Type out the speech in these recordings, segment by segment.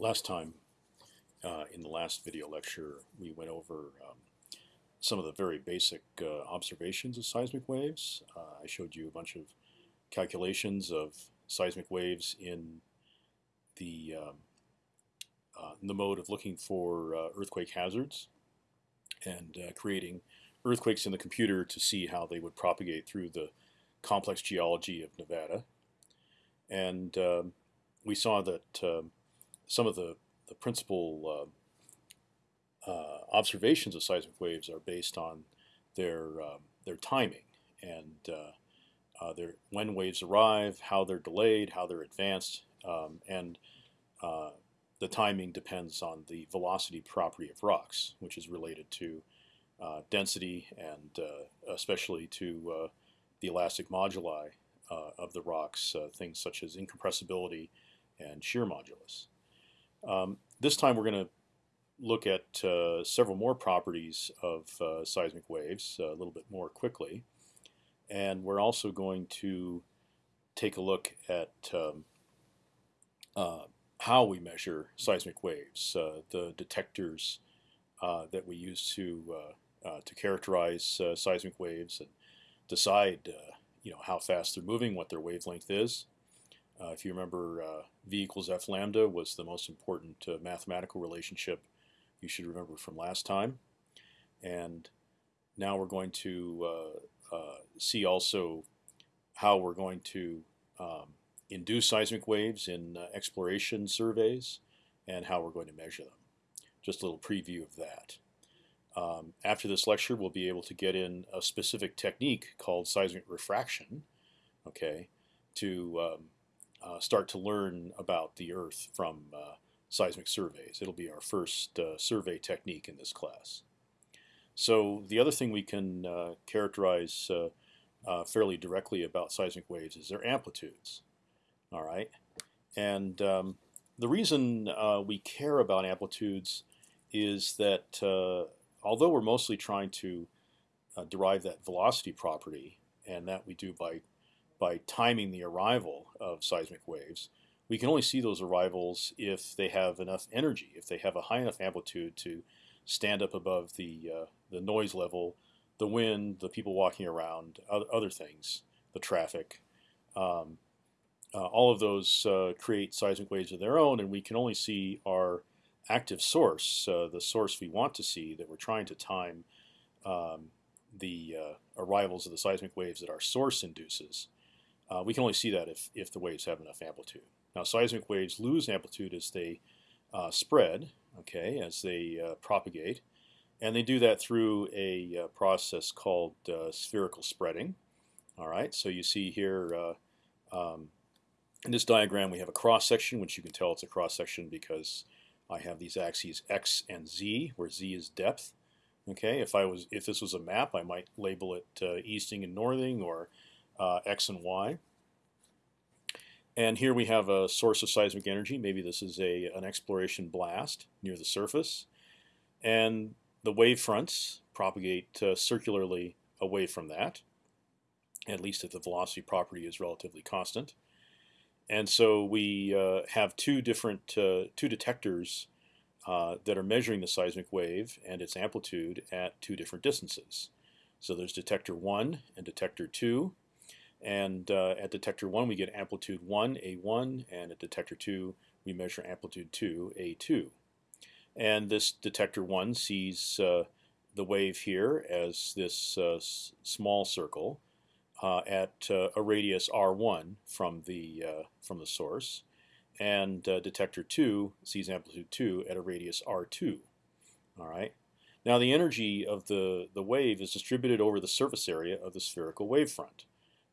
last time, uh, in the last video lecture, we went over um, some of the very basic uh, observations of seismic waves. Uh, I showed you a bunch of calculations of seismic waves in the um, uh, in the mode of looking for uh, earthquake hazards and uh, creating earthquakes in the computer to see how they would propagate through the complex geology of Nevada. And um, we saw that um, some of the, the principal uh, uh, observations of seismic waves are based on their um, their timing and uh, uh, their when waves arrive, how they're delayed, how they're advanced, um, and uh, the timing depends on the velocity property of rocks, which is related to density and especially to the elastic moduli of the rocks, things such as incompressibility and shear modulus. Um, this time we're going to look at uh, several more properties of uh, seismic waves uh, a little bit more quickly. And we're also going to take a look at um, uh, how we measure seismic waves, uh, the detectors uh, that we use to to characterize seismic waves and decide you know how fast they're moving, what their wavelength is. Uh, if you remember, uh, v equals f lambda was the most important uh, mathematical relationship you should remember from last time. And now we're going to uh, uh, see also how we're going to um, induce seismic waves in uh, exploration surveys and how we're going to measure them. Just a little preview of that. Um, after this lecture, we'll be able to get in a specific technique called seismic refraction, okay, to um, start to learn about the Earth from uh, seismic surveys. It'll be our first uh, survey technique in this class. So the other thing we can uh, characterize uh, uh, fairly directly about seismic waves is their amplitudes. All right, and um, the reason we care about amplitudes is that although we're mostly trying to derive that velocity property, and that we do by by timing the arrival of seismic waves, we can only see those arrivals if they have enough energy, if they have a high enough amplitude to stand up above the uh, the noise level, the wind, the people walking around, other things, the traffic. Um, uh, all of those uh, create seismic waves of their own, and we can only see our active source, uh, the source we want to see that we're trying to time um, the uh, arrivals of the seismic waves that our source induces. Uh, we can only see that if, if the waves have enough amplitude. Now seismic waves lose amplitude as they uh, spread, okay, as they uh, propagate, and they do that through a uh, process called uh, spherical spreading. All right, so you see here uh, um, in this diagram we have a cross section, which you can tell it's a cross section because I have these axes x and z, where z is depth. Okay, if I was if this was a map, I might label it easting and northing or uh, x and y. And here we have a source of seismic energy. Maybe this is a an exploration blast near the surface, and the wave fronts propagate uh, circularly away from that, at least if the velocity property is relatively constant. And so we uh, have two different uh, two detectors uh, that are measuring the seismic wave and its amplitude at two different distances. So there's detector one and detector two. And uh, at detector 1, we get amplitude 1, A1, and at detector 2, we measure amplitude 2, A2. And this detector 1 sees uh, the wave here as this uh, small circle uh, at uh, a radius r1 from the, uh, from the source. And detector 2 sees amplitude 2 at a radius r2. All right. Now the energy of the, the wave is distributed over the surface area of the spherical wavefront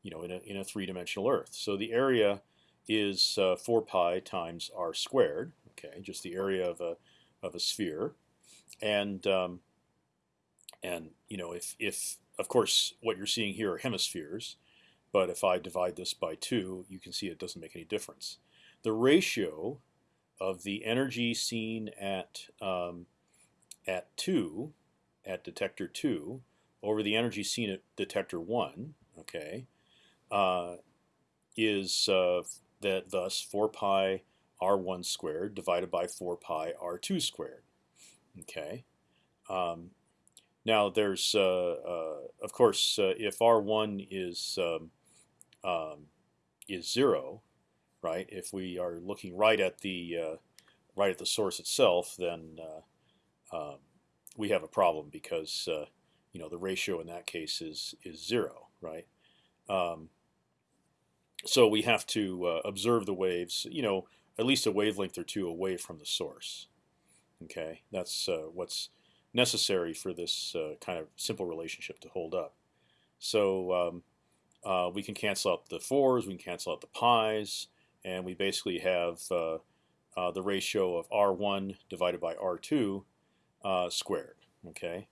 you know, in a, in a three-dimensional Earth. So the area is uh, 4 pi times r squared, okay, just the area of a, of a sphere. And, um, and you know, if, if, of course, what you're seeing here are hemispheres, but if I divide this by 2, you can see it doesn't make any difference. The ratio of the energy seen at, um, at 2, at detector 2, over the energy seen at detector 1, okay, is uh, that thus 4 pi r1 squared divided by 4 pi r2 squared. Okay. Um, now there's, uh, uh, of course, uh, if r1 is um, um, is zero, right? If we are looking right at the uh, right at the source itself, then uh, um, we have a problem because uh, you know the ratio in that case is is zero, right? Um, so we have to uh, observe the waves, you know, at least a wavelength or two away from the source. Okay, that's uh, what's necessary for this uh, kind of simple relationship to hold up. So um, uh, we can cancel out the fours, we can cancel out the pi's, and we basically have uh, uh, the ratio of r1 divided by r2 squared. Okay.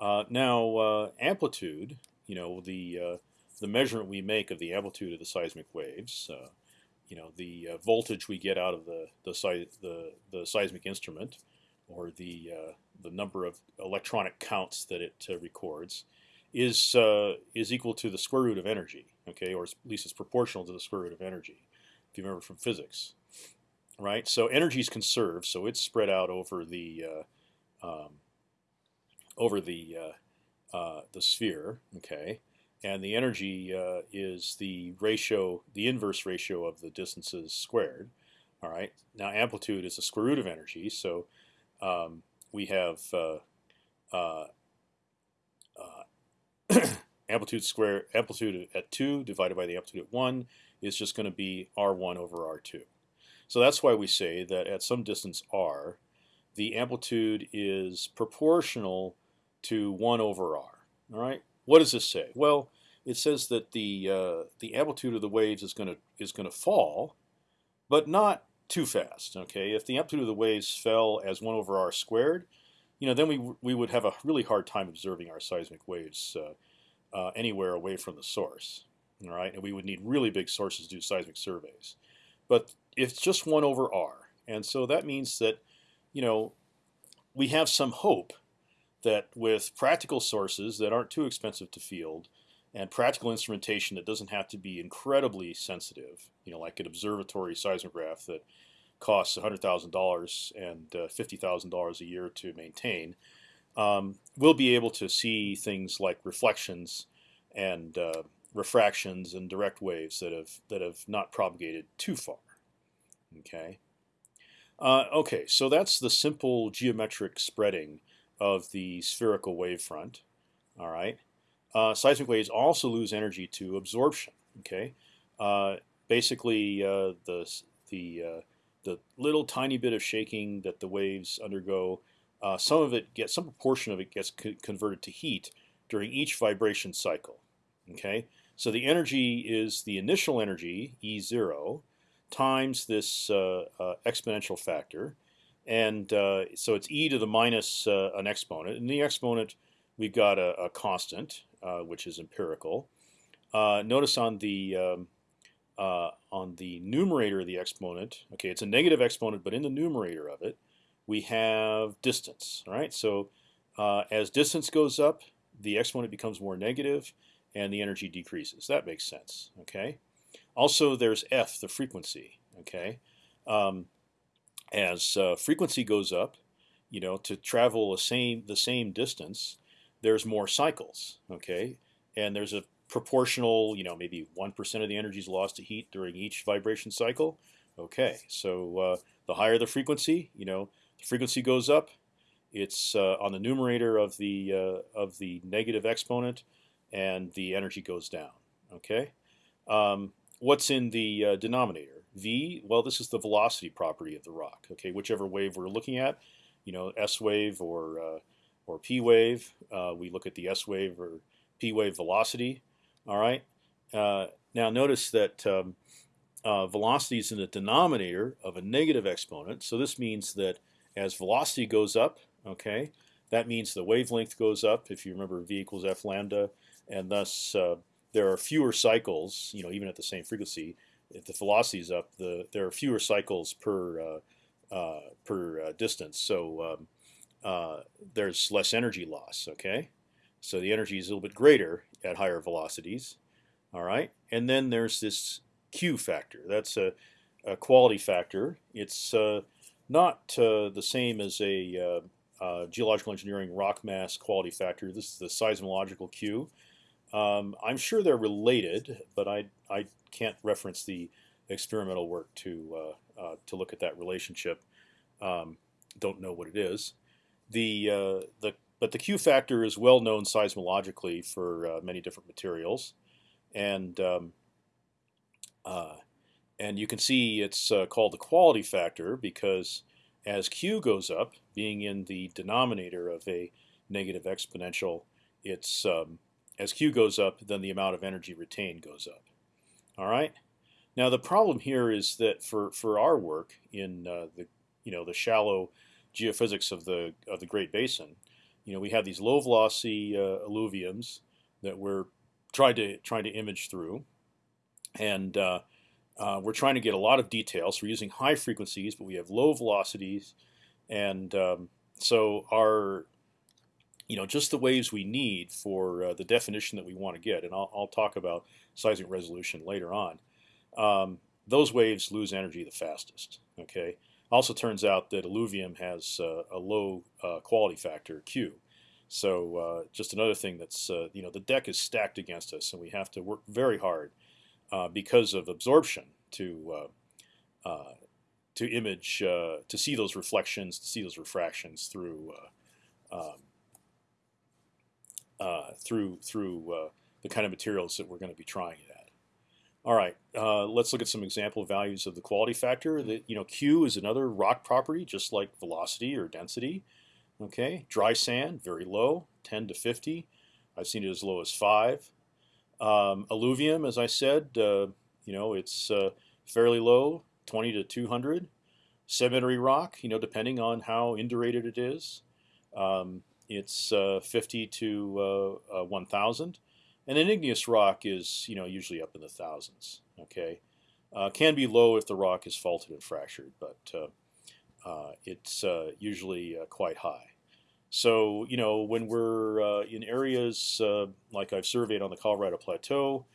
now amplitude, you know, the the measurement we make of the amplitude of the seismic waves, uh, you know, the uh, voltage we get out of the the, the, the seismic instrument, or the uh, the number of electronic counts that it uh, records, is uh, is equal to the square root of energy. Okay, or at least it's proportional to the square root of energy, if you remember from physics, right? So energy is conserved, so it's spread out over the uh, um, over the the sphere. Okay and the energy uh, is the ratio, the inverse ratio of the distances squared. All right. Now amplitude is the square root of energy, so um, we have uh, uh, uh amplitude square amplitude at two divided by the amplitude at one is just going to be r1 over r2. So that's why we say that at some distance r, the amplitude is proportional to one over r. All right. What does this say? Well, it says that the uh, the amplitude of the waves is going to is going to fall, but not too fast. Okay, if the amplitude of the waves fell as one over r squared, you know, then we we would have a really hard time observing our seismic waves uh, uh, anywhere away from the source. All right, and we would need really big sources to do seismic surveys. But it's just one over r, and so that means that, you know, we have some hope that with practical sources that aren't too expensive to field and practical instrumentation that doesn't have to be incredibly sensitive, you know, like an observatory seismograph that costs $100,000 and uh, $50,000 a year to maintain, um, we'll be able to see things like reflections and uh, refractions and direct waves that have that have not propagated too far. Okay. Uh, okay, so that's the simple geometric spreading of the spherical wavefront. All right. Uh, seismic waves also lose energy to absorption. Okay. Uh, basically, uh, the the uh, the little tiny bit of shaking that the waves undergo, uh, some of it gets some proportion of it gets co converted to heat during each vibration cycle. Okay. So the energy is the initial energy E zero times this uh, exponential factor and uh, so it's e to the minus uh, an exponent. And the exponent, we've got a, a constant, uh, which is empirical. Uh, notice on the um, uh, on the numerator of the exponent, okay, it's a negative exponent, but in the numerator of it, we have distance. Right. So uh, as distance goes up, the exponent becomes more negative, and the energy decreases. That makes sense. Okay. Also, there's f, the frequency. Okay. Um, as uh, frequency goes up, you know, to travel the same the same distance, there's more cycles. Okay, and there's a proportional, you know, maybe one percent of the energy is lost to heat during each vibration cycle. Okay, so uh, the higher the frequency, you know, the frequency goes up. It's uh, on the numerator of the uh, of the negative exponent, and the energy goes down. Okay, um, what's in the uh, denominator? V, well, this is the velocity property of the rock. Okay, whichever wave we're looking at, you know, s wave or uh, or p wave. Uh, we look at the s wave or p wave velocity. All right. Uh, now notice that um, uh, velocity is in the denominator of a negative exponent. So this means that as velocity goes up, okay, that means the wavelength goes up. If you remember, v equals f lambda, and thus uh, there are fewer cycles, you know, even at the same frequency, if the velocity is up, the there are fewer cycles per uh, uh, per uh, distance, so um, there's less energy loss. Okay, so the energy is a little bit greater at higher velocities. All right, and then there's this Q factor. That's a a quality factor. It's not the same as a uh, geological engineering rock mass quality factor. This is the seismological Q. Um, I'm sure they're related, but I I can't reference the experimental work to uh, uh, to look at that relationship. Um, don't know what it is. The uh, the but the Q factor is well known seismologically for uh, many different materials, and um, uh, and you can see it's called the quality factor because as q goes up, being in the denominator of a negative exponential, it's um, as q goes up, then the amount of energy retained goes up. All right. Now the problem here is that for for our work in uh, the you know the shallow geophysics of the of the Great Basin, you know we have these low velocity uh, alluviums that we're trying to trying to image through, and uh, uh, we're trying to get a lot of details. So we're using high frequencies, but we have low velocities, and um, so our, you know, just the waves we need for uh, the definition that we want to get. And I'll, I'll, talk about seismic resolution later on. Um, those waves lose energy the fastest. Okay. Also turns out that alluvium has uh, a low uh, quality factor Q. So uh, just another thing that's uh, you know the deck is stacked against us, and we have to work very hard uh, because of absorption to to image to see those reflections, to see those refractions through um, through through the kind of materials that we're going to be trying it at. All right, uh, let's look at some example values of the quality factor. That you know, Q is another rock property, just like velocity or density. Okay, dry sand very low, 10 to 50. I've seen it as low as five. Um, alluvium, as I said, uh, you know, it's uh, fairly low, 20 to 200. Sedimentary rock, you know, depending on how indurated it is, um, it's uh, 50 to uh, uh, 1,000. And an igneous rock is, you know, usually up in the thousands. Okay, can be low if the rock is faulted and fractured, but it's usually quite high. So you know when we're in areas like I've surveyed on the Colorado Plateau,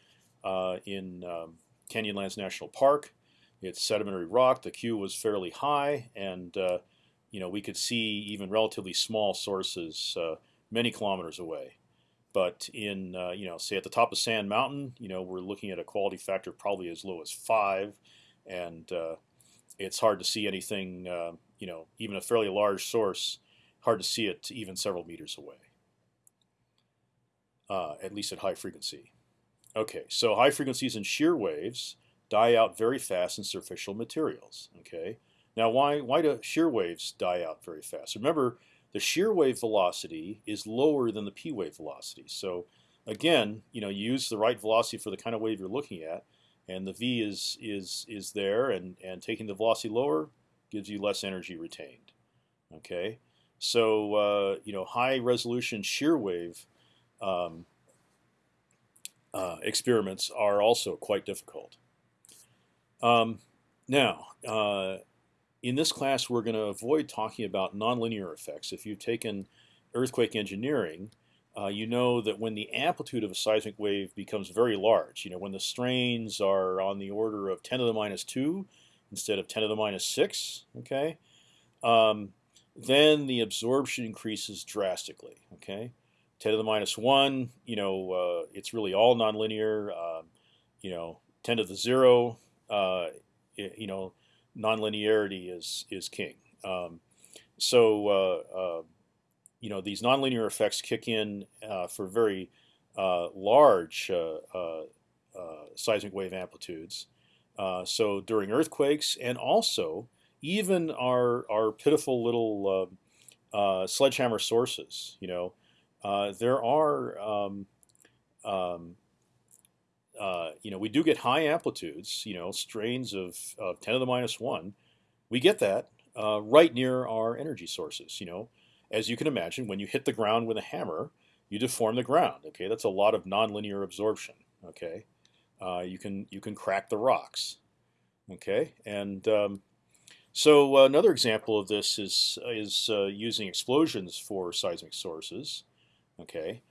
in um, Canyonlands National Park, it's sedimentary rock. The Q was fairly high, and uh, you know we could see even relatively small sources uh, many kilometers away. But in uh, you know say at the top of Sand Mountain, you know we're looking at a quality factor probably as low as five, and it's hard to see anything. you know even a fairly large source hard to see it even several meters away, uh, at least at high frequency. Okay, so high frequencies and shear waves die out very fast in superficial materials. Okay, now why why do shear waves die out very fast? Remember, the shear wave velocity is lower than the p wave velocity. So again, you know, you use the right velocity for the kind of wave you're looking at, and the v is is is there, and and taking the velocity lower gives you less energy retained. Okay. So uh, you know, high resolution shear wave um, uh, experiments are also quite difficult. Um, now, uh, in this class, we're going to avoid talking about nonlinear effects. If you've taken earthquake engineering, uh, you know that when the amplitude of a seismic wave becomes very large, you know when the strains are on the order of 10 to the minus two instead of 10 to the minus six, okay, um, then the absorption increases drastically. Okay, 10 to the minus one, you know, uh, it's really all nonlinear. Uh, you know, 10 to the zero, uh, it, you know, nonlinearity is is king. Um, so uh, uh, you know these nonlinear effects kick in uh, for very large seismic wave amplitudes. so during earthquakes and also even our our pitiful little uh, uh, sledgehammer sources, you know, uh, there are, um, um, uh, you know, we do get high amplitudes, you know, strains of, of 10 to the minus one. We get that uh, right near our energy sources, you know. As you can imagine, when you hit the ground with a hammer, you deform the ground. Okay, that's a lot of nonlinear absorption. Okay, uh, you can you can crack the rocks. Okay, and um, so another example of this is is uh, using explosions for seismic sources. Okay,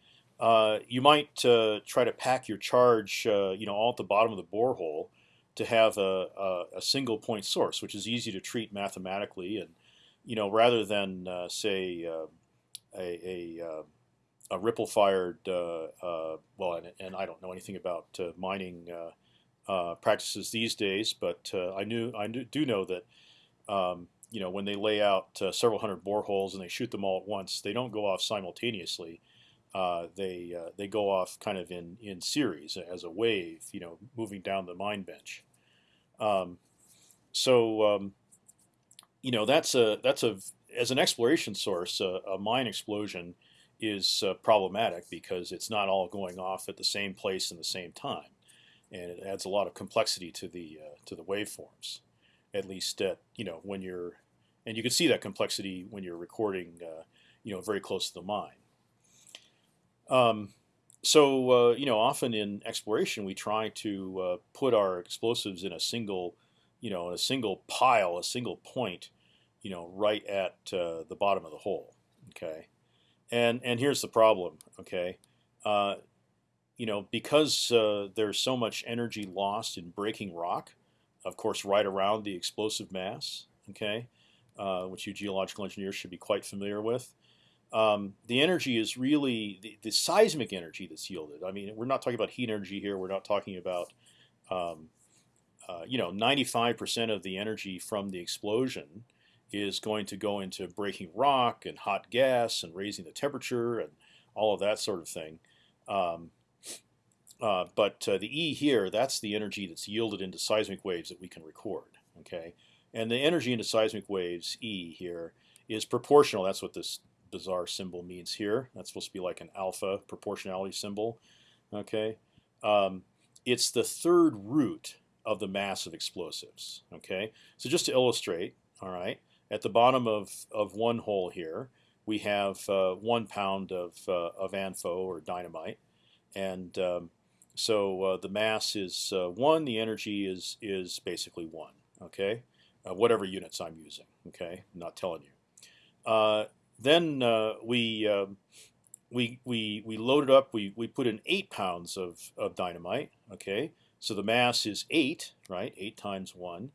you might uh, try to pack your charge, uh, you know, all at the bottom of the borehole, to have a, a, a, single point source, which is easy to treat mathematically, and you know rather than uh, say uh, a a, uh, a ripple fired uh, uh, well, and, and, I don't know anything about uh, mining practices these days, but I knew I do know that. Um, you know, when they lay out several hundred boreholes and they shoot them all at once, they don't go off simultaneously. Uh, they uh, they go off kind of in in series as a wave, you know, moving down the mine bench. Um, so um, you know that's a that's a as an exploration source, a, a mine explosion is uh, problematic because it's not all going off at the same place in the same time, and it adds a lot of complexity to the uh, to the waveforms. At least at you know when you're, and you can see that complexity when you're recording, uh, you know, very close to the mine. Um, so uh, you know, often in exploration, we try to uh, put our explosives in a single, you know, a single pile, a single point, you know, right at uh, the bottom of the hole. Okay, and and here's the problem. Okay, uh, you know, because uh, there's so much energy lost in breaking rock, of course, right around the explosive mass. Okay, uh, which you geological engineers should be quite familiar with um, the energy is really the, the, seismic energy that's yielded. I mean, we're not talking about heat energy here. We're not talking about, um, uh, you know, 95% of the energy from the explosion is going to go into breaking rock and hot gas and raising the temperature and all of that sort of thing. Um, uh, but uh, the E here, that's the energy that's yielded into seismic waves that we can record. Okay, and the energy into seismic waves E here is proportional. That's what this bizarre symbol means here. That's supposed to be like an alpha proportionality symbol. Okay, um, it's the third root of the mass of explosives. Okay, so just to illustrate, all right, at the bottom of of one hole here, we have uh, one pound of uh, of ANFO or dynamite, and um, so uh, the mass is uh, one. The energy is is basically one. Okay, uh, whatever units I'm using. Okay, I'm not telling you. Then uh, we uh, we we we loaded up. We we put in eight pounds of of dynamite. Okay, so the mass is eight, right? Eight times one.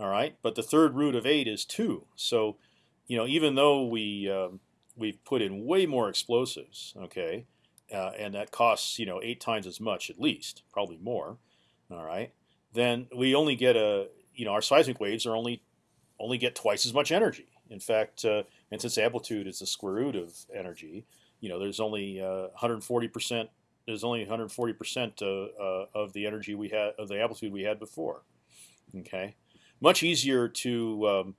All right, but the third root of eight is two. So, you know, even though we um, we've put in way more explosives, okay, uh, and that costs you know eight times as much at least, probably more. All right, then we only get a you know our seismic waves are only only get twice as much energy. In fact, uh, and since amplitude is the square root of energy, you know, there's only 140 uh, percent. There's only 140 percent uh, of the energy we had of the amplitude we had before. Okay, much easier to um,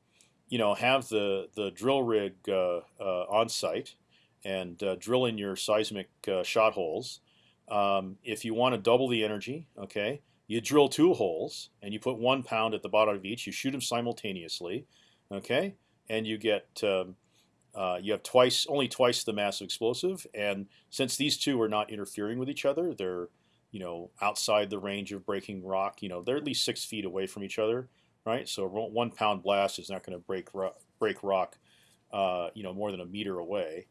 you know have the the drill rig uh, on site and drill in your seismic shot holes. Um, if you want to double the energy, okay, you drill two holes and you put one pound at the bottom of each. You shoot them simultaneously, okay, and you get um, uh, you have twice only twice the mass of explosive, and since these two are not interfering with each other, they're you know outside the range of breaking rock. You know they're at least six feet away from each other, right? So one pound blast is not going to break rock, break rock, uh, you know, more than a meter away.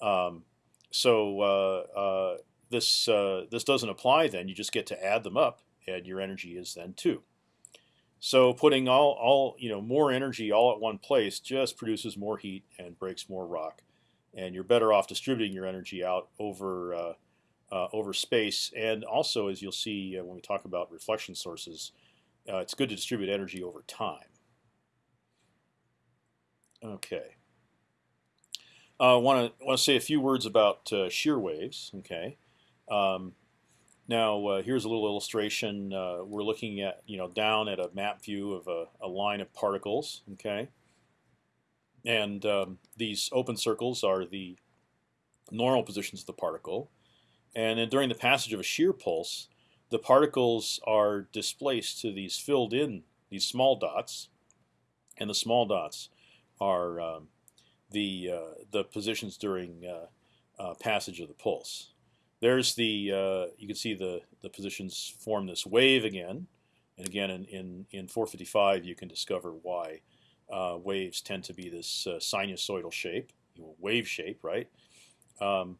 Um, so uh, uh this uh, this doesn't apply. Then you just get to add them up, and your energy is then two. So putting all, all you know more energy all at one place just produces more heat and breaks more rock, and you're better off distributing your energy out over uh, uh, over space. And also, as you'll see uh, when we talk about reflection sources, uh, it's good to distribute energy over time. Okay. I want to want to say a few words about uh, shear waves. Okay. Um, now uh, here's a little illustration. Uh, we're looking at you know down at a map view of a, a line of particles. Okay, and um, these open circles are the normal positions of the particle, and then during the passage of a shear pulse, the particles are displaced to these filled in these small dots, and the small dots are um, the uh, the positions during uh, uh, passage of the pulse. There's the uh, you can see the the positions form this wave again, and again in in, in 455 you can discover why uh, waves tend to be this uh, sinusoidal shape, wave shape, right? Um,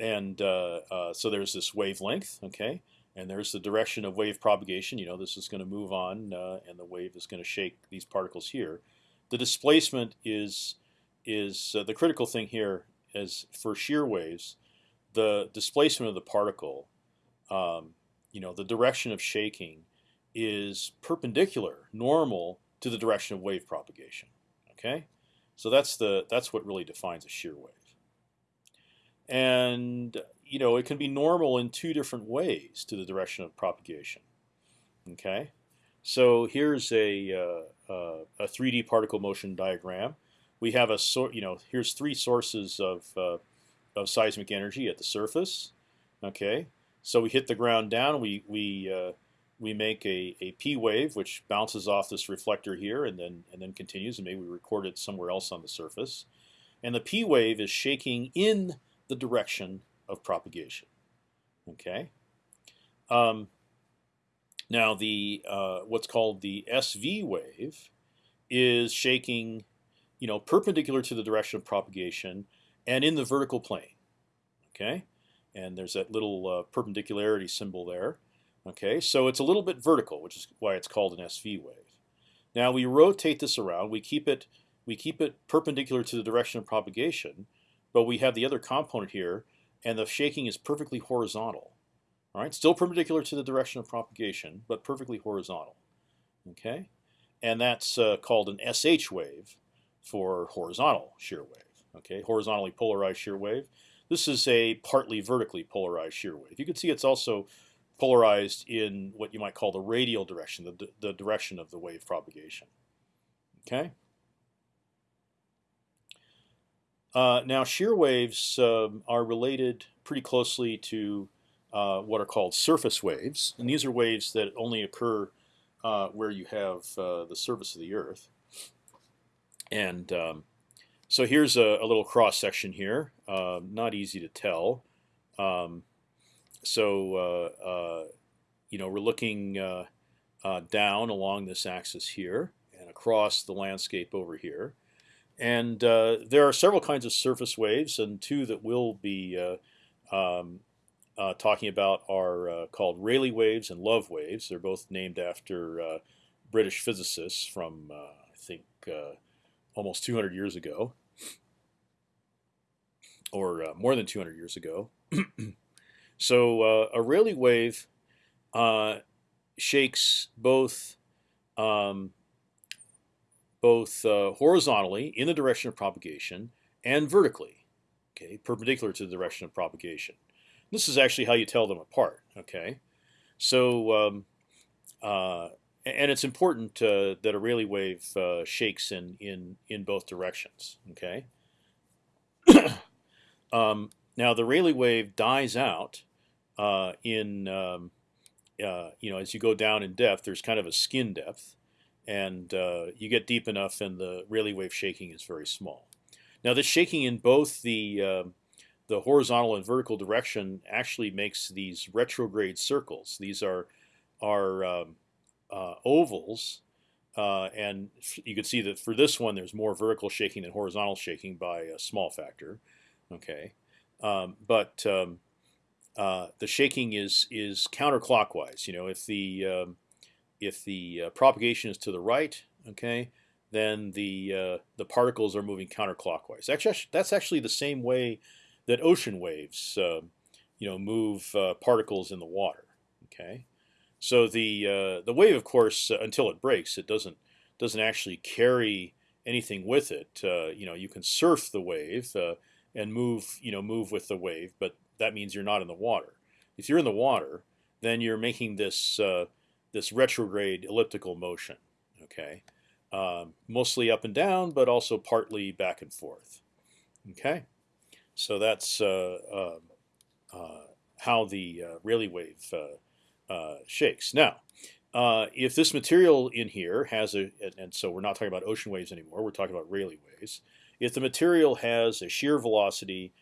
and uh, uh, so there's this wavelength, okay, and there's the direction of wave propagation. You know, this is going to move on, and the wave is going to shake these particles here. The displacement is is the critical thing here. Is for shear waves, the displacement of the particle, um, you know, the direction of shaking is perpendicular, normal to the direction of wave propagation. Okay, so that's the that's what really defines a shear wave. And you know, it can be normal in two different ways to the direction of propagation. Okay, so here's a uh, uh, a 3D particle motion diagram. We have a sort, you know, here's three sources of uh, of seismic energy at the surface. Okay, so we hit the ground down. We we uh, we make a, a P wave which bounces off this reflector here and then and then continues and maybe we record it somewhere else on the surface. And the P wave is shaking in the direction of propagation. Okay. Um, now the uh, what's called the SV wave is shaking, you know, perpendicular to the direction of propagation and in the vertical plane. Okay, and there's that little uh, perpendicularity symbol there. Okay, so it's a little bit vertical, which is why it's called an SV wave. Now we rotate this around. We keep it we keep it perpendicular to the direction of propagation, but we have the other component here and the shaking is perfectly horizontal. All right, still perpendicular to the direction of propagation, but perfectly horizontal. Okay, and that's uh, called an SH wave for horizontal shear wave. Okay, horizontally polarized shear wave. This is a partly vertically polarized shear wave. You can see it's also polarized in what you might call the radial direction, the, the direction of the wave propagation. Okay. Uh, now, shear waves um, are related pretty closely to uh, what are called surface waves, and these are waves that only occur uh, where you have uh, the surface of the Earth. And um, so here's a, a, little cross section here. Um, not easy to tell. Um, so uh, uh, you know we're looking down along this axis here and across the landscape over here. And uh, there are several kinds of surface waves, and two that we'll be uh, um, uh, talking about are uh, called Rayleigh waves and Love waves. They're both named after uh, British physicists from, uh, I think, almost 200 years ago, or more than 200 years ago. so a Rayleigh wave shakes both um, both uh, horizontally in the direction of propagation and vertically, okay, perpendicular to the direction of propagation. This is actually how you tell them apart. Okay, so um, uh, and it's important uh, that a Rayleigh wave uh, shakes in in in both directions. Okay. um, now the Rayleigh wave dies out uh, in um, uh, you know as you go down in depth. There's kind of a skin depth, and uh, you get deep enough, and the Rayleigh wave shaking is very small. Now, this shaking in both the uh, the horizontal and vertical direction actually makes these retrograde circles. These are are um, uh, ovals, uh, and you can see that for this one, there's more vertical shaking than horizontal shaking by a small factor. Okay, um, but um, uh, the shaking is is counterclockwise. You know, if the um, if the uh, propagation is to the right, okay, then the uh, the particles are moving counterclockwise. Actually, that's actually the same way that ocean waves, uh, you know, move uh, particles in the water. Okay, so the uh, the wave, of course, uh, until it breaks, it doesn't doesn't actually carry anything with it. you know, you can surf the wave and move, you know, move with the wave, but that means you're not in the water. If you're in the water, then you're making this this retrograde elliptical motion. Okay, um, mostly up and down, but also partly back and forth. Okay, so that's uh, uh, uh, how the uh, Rayleigh wave uh, uh, shakes. Now, if this material in here has a, and so we're not talking about ocean waves anymore, we're talking about Rayleigh waves. If the material has a shear velocity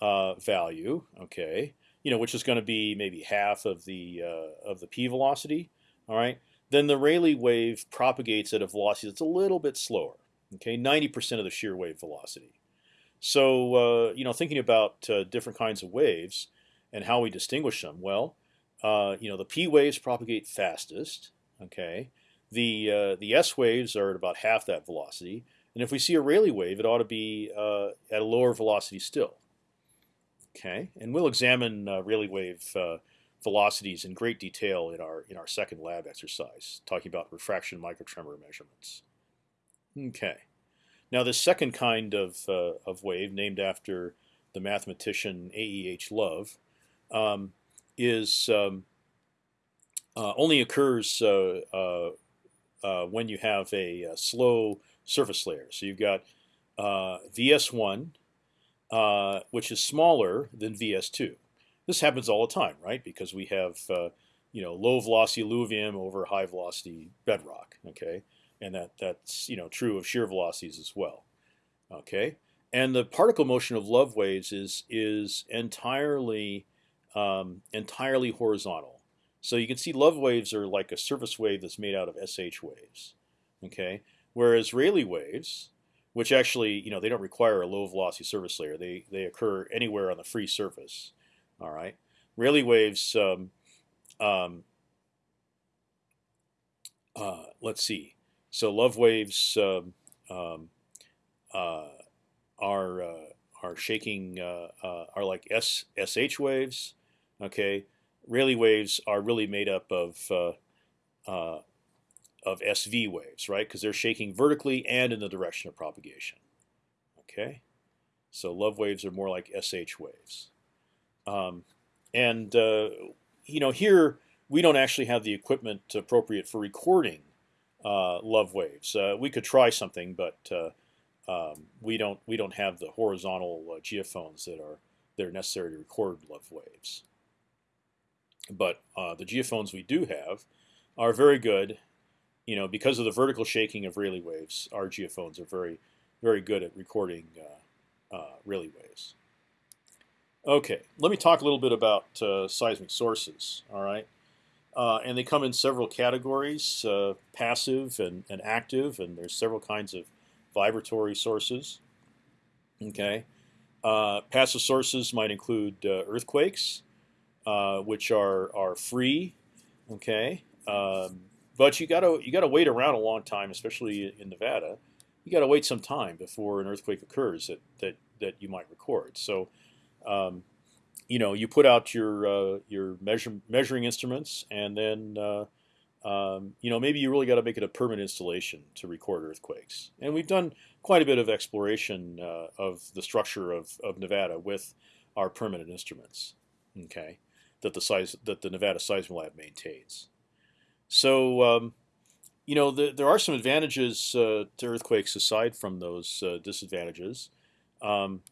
value, okay, you know, which is going to be maybe half of the of the p velocity, all right, then the Rayleigh wave propagates at a velocity that's a little bit slower. Okay, 90% of the shear wave velocity. So uh, you know, thinking about uh, different kinds of waves and how we distinguish them, well, uh, you know, the P waves propagate fastest. Okay, the uh, the S waves are at about half that velocity, and if we see a Rayleigh wave, it ought to be uh, at a lower velocity still. Okay, and we'll examine uh, Rayleigh wave uh, velocities in great detail in our in our second lab exercise, talking about refraction microtremor measurements. Okay, now this second kind of of wave, named after the mathematician A. E. H. Love, um, is um, uh, only occurs uh, uh, uh when you have a, a, slow surface layer. So you've got uh, VS1, uh, which is smaller than VS2. This happens all the time, right? Because we have you know low velocity alluvium over high velocity bedrock. Okay, and that that's you know true of shear velocities as well. Okay, and the particle motion of love waves is is entirely um, entirely horizontal. So you can see love waves are like a surface wave that's made out of SH waves. Okay, whereas Rayleigh waves, which actually you know they don't require a low velocity surface layer, they they occur anywhere on the free surface. All right, Rayleigh waves. Um, um, uh, let's see. So love waves um, um uh, are uh, are shaking uh, uh, are like S SH waves. Okay, Rayleigh waves are really made up of of SV waves, right? Because they're shaking vertically and in the direction of propagation. Okay, so love waves are more like SH waves. Um, and you know here we don't actually have the equipment appropriate for recording uh, love waves. Uh, we could try something, but uh, um, we don't we don't have the horizontal uh, geophones that are that are necessary to record love waves. But uh, the geophones we do have are very good. You know, because of the vertical shaking of Rayleigh waves, our geophones are very very good at recording Rayleigh waves. Okay, let me talk a little bit about seismic sources. All right. Uh, and they come in several categories, uh, passive and, and active, and there's several kinds of vibratory sources. Okay, uh, passive sources might include uh, earthquakes, uh, which are are free. Okay, um, but you gotta you gotta wait around a long time, especially in Nevada. You gotta wait some time before an earthquake occurs that that that you might record. So. Um, you know, you put out your uh, your measure, measuring instruments, and then uh, um, you know maybe you really got to make it a permanent installation to record earthquakes. And we've done quite a bit of exploration uh, of the structure of, of Nevada with our permanent instruments. Okay, that the size that the Nevada Seismolab maintains. So um, you know the, there are some advantages uh, to earthquakes aside from those uh, disadvantages. Um,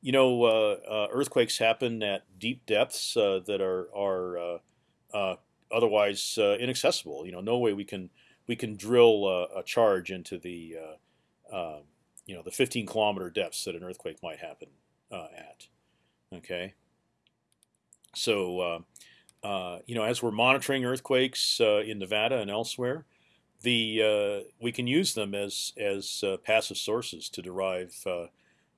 you know, uh, uh, earthquakes happen at deep depths uh, that are are otherwise inaccessible. You know, no way we can we can drill a charge into the um, you know the 15 kilometer depths that an earthquake might happen at. Okay. So uh, you know, as we're monitoring earthquakes uh, in Nevada and elsewhere, the uh, we can use them as as passive sources to derive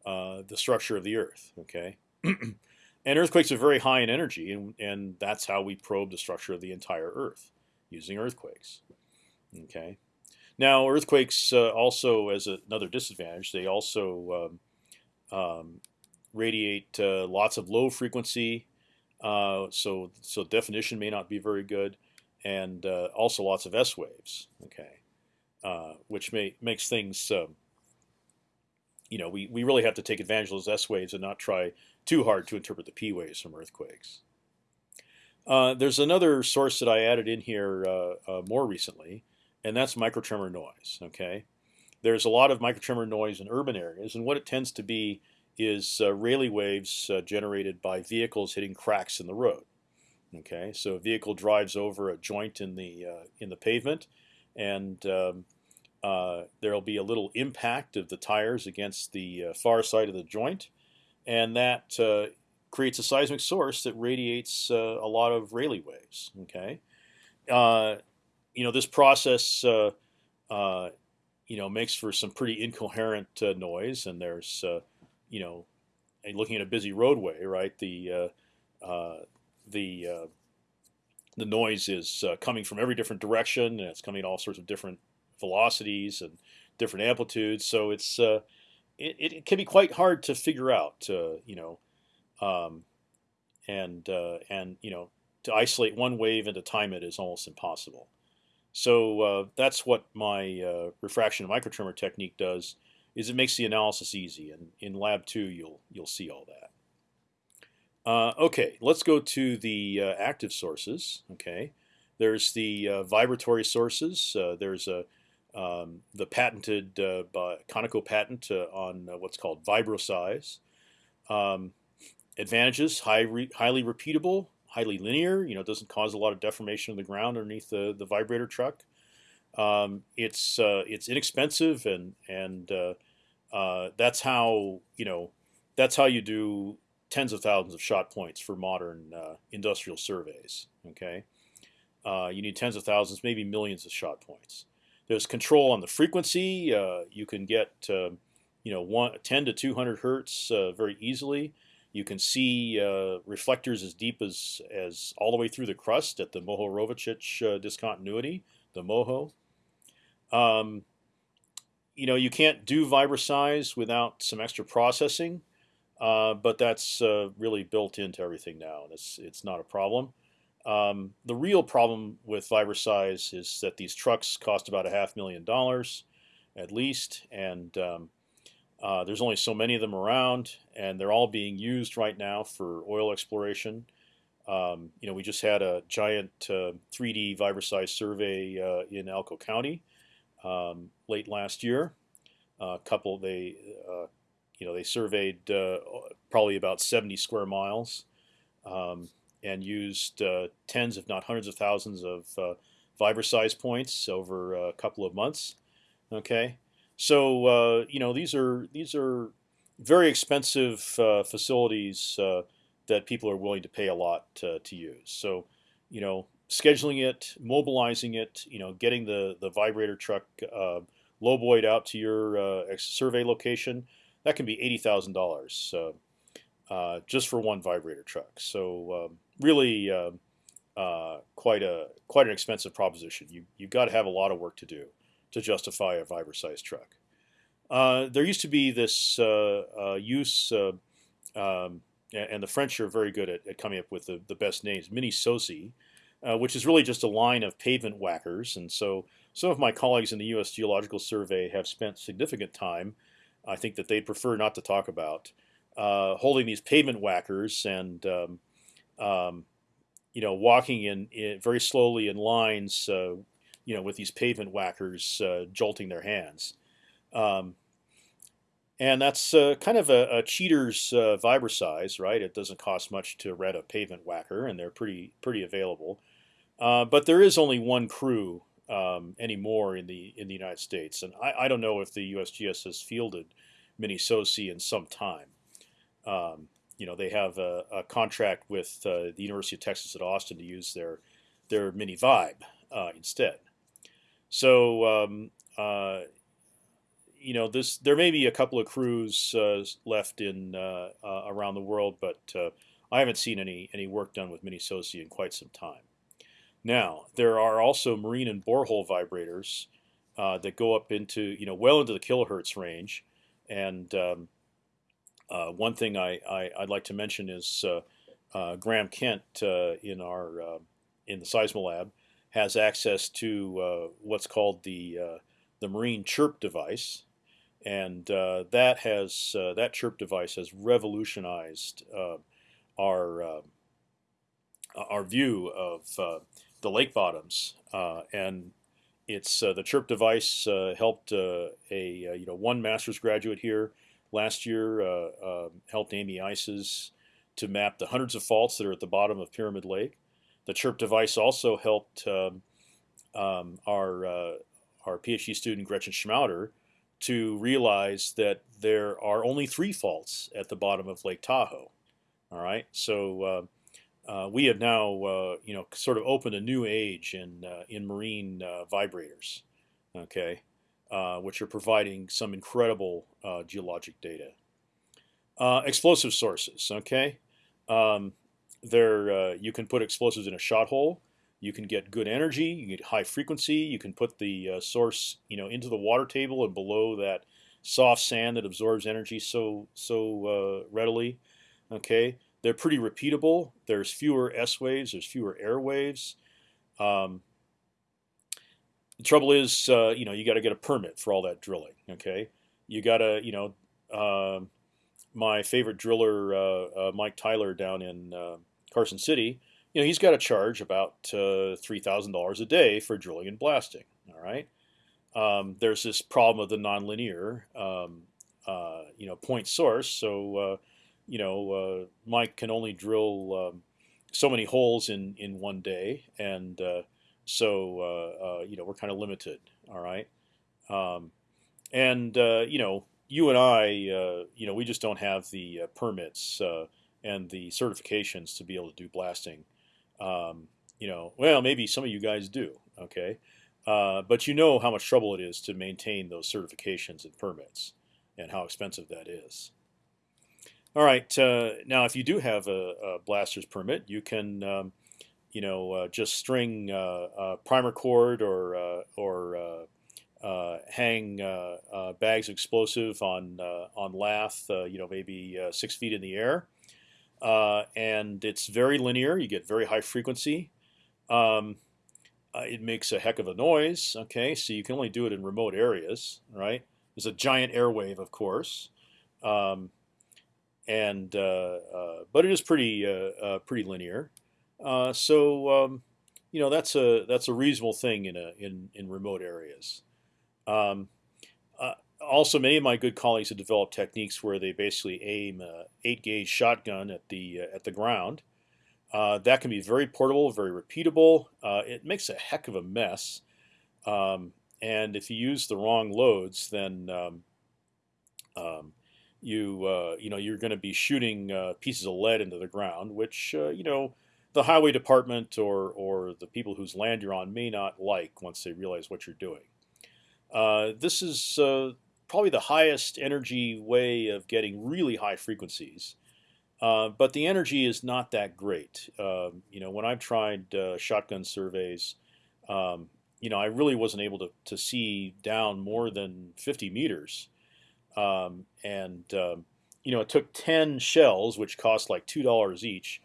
uh, the structure of the Earth. Okay, and earthquakes are very high in energy, and, and that's how we probe the structure of the entire Earth using earthquakes. Okay, now earthquakes uh, also, as a, another disadvantage, they also um, um, radiate uh, lots of low frequency, uh, so so definition may not be very good, and uh, also lots of S waves. Okay, which may makes things um, you know, we, we really have to take advantage of those S waves and not try too hard to interpret the P waves from earthquakes. Uh, there's another source that I added in here uh, uh, more recently, and that's microtremor noise. Okay, there's a lot of microtremor noise in urban areas, and what it tends to be is uh, Rayleigh waves uh, generated by vehicles hitting cracks in the road. Okay, so a vehicle drives over a joint in the uh, in the pavement, and um, uh, there'll be a little impact of the tires against the uh, far side of the joint, and that uh, creates a seismic source that radiates uh, a lot of Rayleigh waves. Okay, uh, you know this process, you know, makes for some pretty incoherent noise, and there's, you know, looking at a busy roadway, right? The the the noise is uh, coming from every different direction, and it's coming at all sorts of different velocities and different amplitudes. So it's uh, it, it can be quite hard to figure out, uh, you know, um, and uh, and you know to isolate one wave and to time it is almost impossible. So uh, that's what my uh, refraction and microtremor technique does. Is it makes the analysis easy, and in lab two you'll you'll see all that. Uh, okay, let's go to the uh, active sources. Okay, there's the uh, vibratory sources. Uh, there's a um, the patented uh, Conoco patent uh, on what's called vibroseis. Um, advantages: high re highly repeatable, highly linear. You know, it doesn't cause a lot of deformation of the ground underneath the the vibrator truck. Um, it's it's inexpensive and and that's how you know that's how you do tens of thousands of shot points for modern uh, industrial surveys. Okay, uh, you need tens of thousands, maybe millions of shot points. There's control on the frequency. Uh, you can get um, you know one, 10 to 200 hertz uh, very easily. You can see uh, reflectors as deep as as all the way through the crust at the Mohorovičić uh, discontinuity, the MOHO. Um, you know, you can't do vibroseis without some extra processing. Uh, but that's uh, really built into everything now, and it's it's not a problem. Um, the real problem with vibroseis is that these trucks cost about a half million dollars, at least, and um, uh, there's only so many of them around, and they're all being used right now for oil exploration. Um, you know, we just had a giant 3D uh, vibroseis survey uh, in Elko County um, late last year. A couple they you know, they surveyed uh, probably about 70 square miles um, and used uh, tens, if not hundreds of thousands of uh, size points over a couple of months. Okay, so uh, you know these are these are very expensive uh, facilities uh, that people are willing to pay a lot to use. So you know, scheduling it, mobilizing it, you know, getting the the vibrator truck uh, out to your survey location that can be eighty thousand dollars uh, just for one vibrator truck. So um, really, uh, uh, quite a quite an expensive proposition. You you've got to have a lot of work to do to justify a vibro-sized truck. Uh, there used to be this uh, uh, use, um, and the French are very good at, at coming up with the, the best names. Mini Sosie, which is really just a line of pavement whackers, and so some of my colleagues in the U.S. Geological Survey have spent significant time I think that they'd prefer not to talk about. Uh, holding these pavement whackers and um, um, you know walking in, in, very slowly in lines, uh, you know, with these pavement whackers uh, jolting their hands. Um, and that's uh, kind of a, a cheater's uh, vibroseis, right? It doesn't cost much to rent a pavement whacker, and they're pretty pretty available. Uh, but there is only one crew um, anymore in the in the United States, and I, I don't know if the USGS has fielded Mini Sosie in some time. Um, you know, they have a, a contract with uh, the University of Texas at Austin to use their their Mini Vibe uh, instead. So um, uh, you know, this there may be a couple of crews uh, left in uh, around the world, but I haven't seen any any work done with Mini Sosie in quite some time. Now, there are also marine and borehole vibrators uh, that go up into, you know, well into the kilohertz range. And um, uh, one thing I, I, would like to mention is uh, uh Graham Kent uh, in our uh, in the Seismolab has access to what's called the the marine chirp device, and that has that chirp device has revolutionized our our view of the lake bottoms, uh, and it's uh, the chirp device uh, helped a you know one master's graduate here last year um, helped Amy Eisses to map the hundreds of faults that are at the bottom of Pyramid Lake. The chirp device also helped um, um, our our PhD student Gretchen Schmauder to realize that there are only three faults at the bottom of Lake Tahoe. All right, so uh, we have now, uh, you know, sort of opened a new age in uh, in marine uh, vibrators, okay, uh, which are providing some incredible uh, geologic data. explosive sources, okay, um, there you can put explosives in a shot hole. You can get good energy. You get high frequency. You can put the source, you know, into the water table and below that soft sand that absorbs energy so so readily. Okay, they're pretty repeatable. There's fewer S waves. There's fewer air waves. Um, the trouble is, uh, you know, you got to get a permit for all that drilling. Okay, you got to, you know, uh, my favorite driller, uh, uh, Mike Tyler, down in uh, Carson City, you know, he's got to charge about three thousand dollars a day for drilling and blasting. All right. Um, there's this problem of the nonlinear, um, you know, point source. So, you know, Mike can only drill um, so many holes in in one day, and so uh, uh, you know we're kind of limited. All right, um, and uh, you know you and I, you know, we just don't have the permits and the certifications to be able to do blasting. Um, you know, well, maybe some of you guys do. Okay, uh, but you know how much trouble it is to maintain those certifications and permits, and how expensive that is. All right, uh, now if you do have a, a blaster's permit, you can um, you know, uh, just string uh, primer cord or uh, or hang bags of explosive on on lath, you know, maybe six feet in the air, and it's very linear. You get very high frequency. Um, it makes a heck of a noise. Okay, so you can only do it in remote areas, right? There's a giant airwave, of course. Um, and uh, uh, but it is pretty uh, pretty linear. So um, you know that's a that's a reasonable thing in a in in remote areas. Um, also, many of my good colleagues have developed techniques where they basically aim a eight gauge shotgun at the at the ground. Uh, that can be very portable, very repeatable. Uh, it makes a heck of a mess, um, and if you use the wrong loads, then um, um, you uh, you know you're going to be shooting pieces of lead into the ground, which you know the highway department or or the people whose land you're on may not like once they realize what you're doing. Uh, this is uh, probably the highest energy way of getting really high frequencies, uh, but the energy is not that great. Um, you know, when I've tried uh, shotgun surveys, um, you know, I really wasn't able to to see down more than 50 meters, um, and um, you know, it took 10 shells, which cost like two dollars each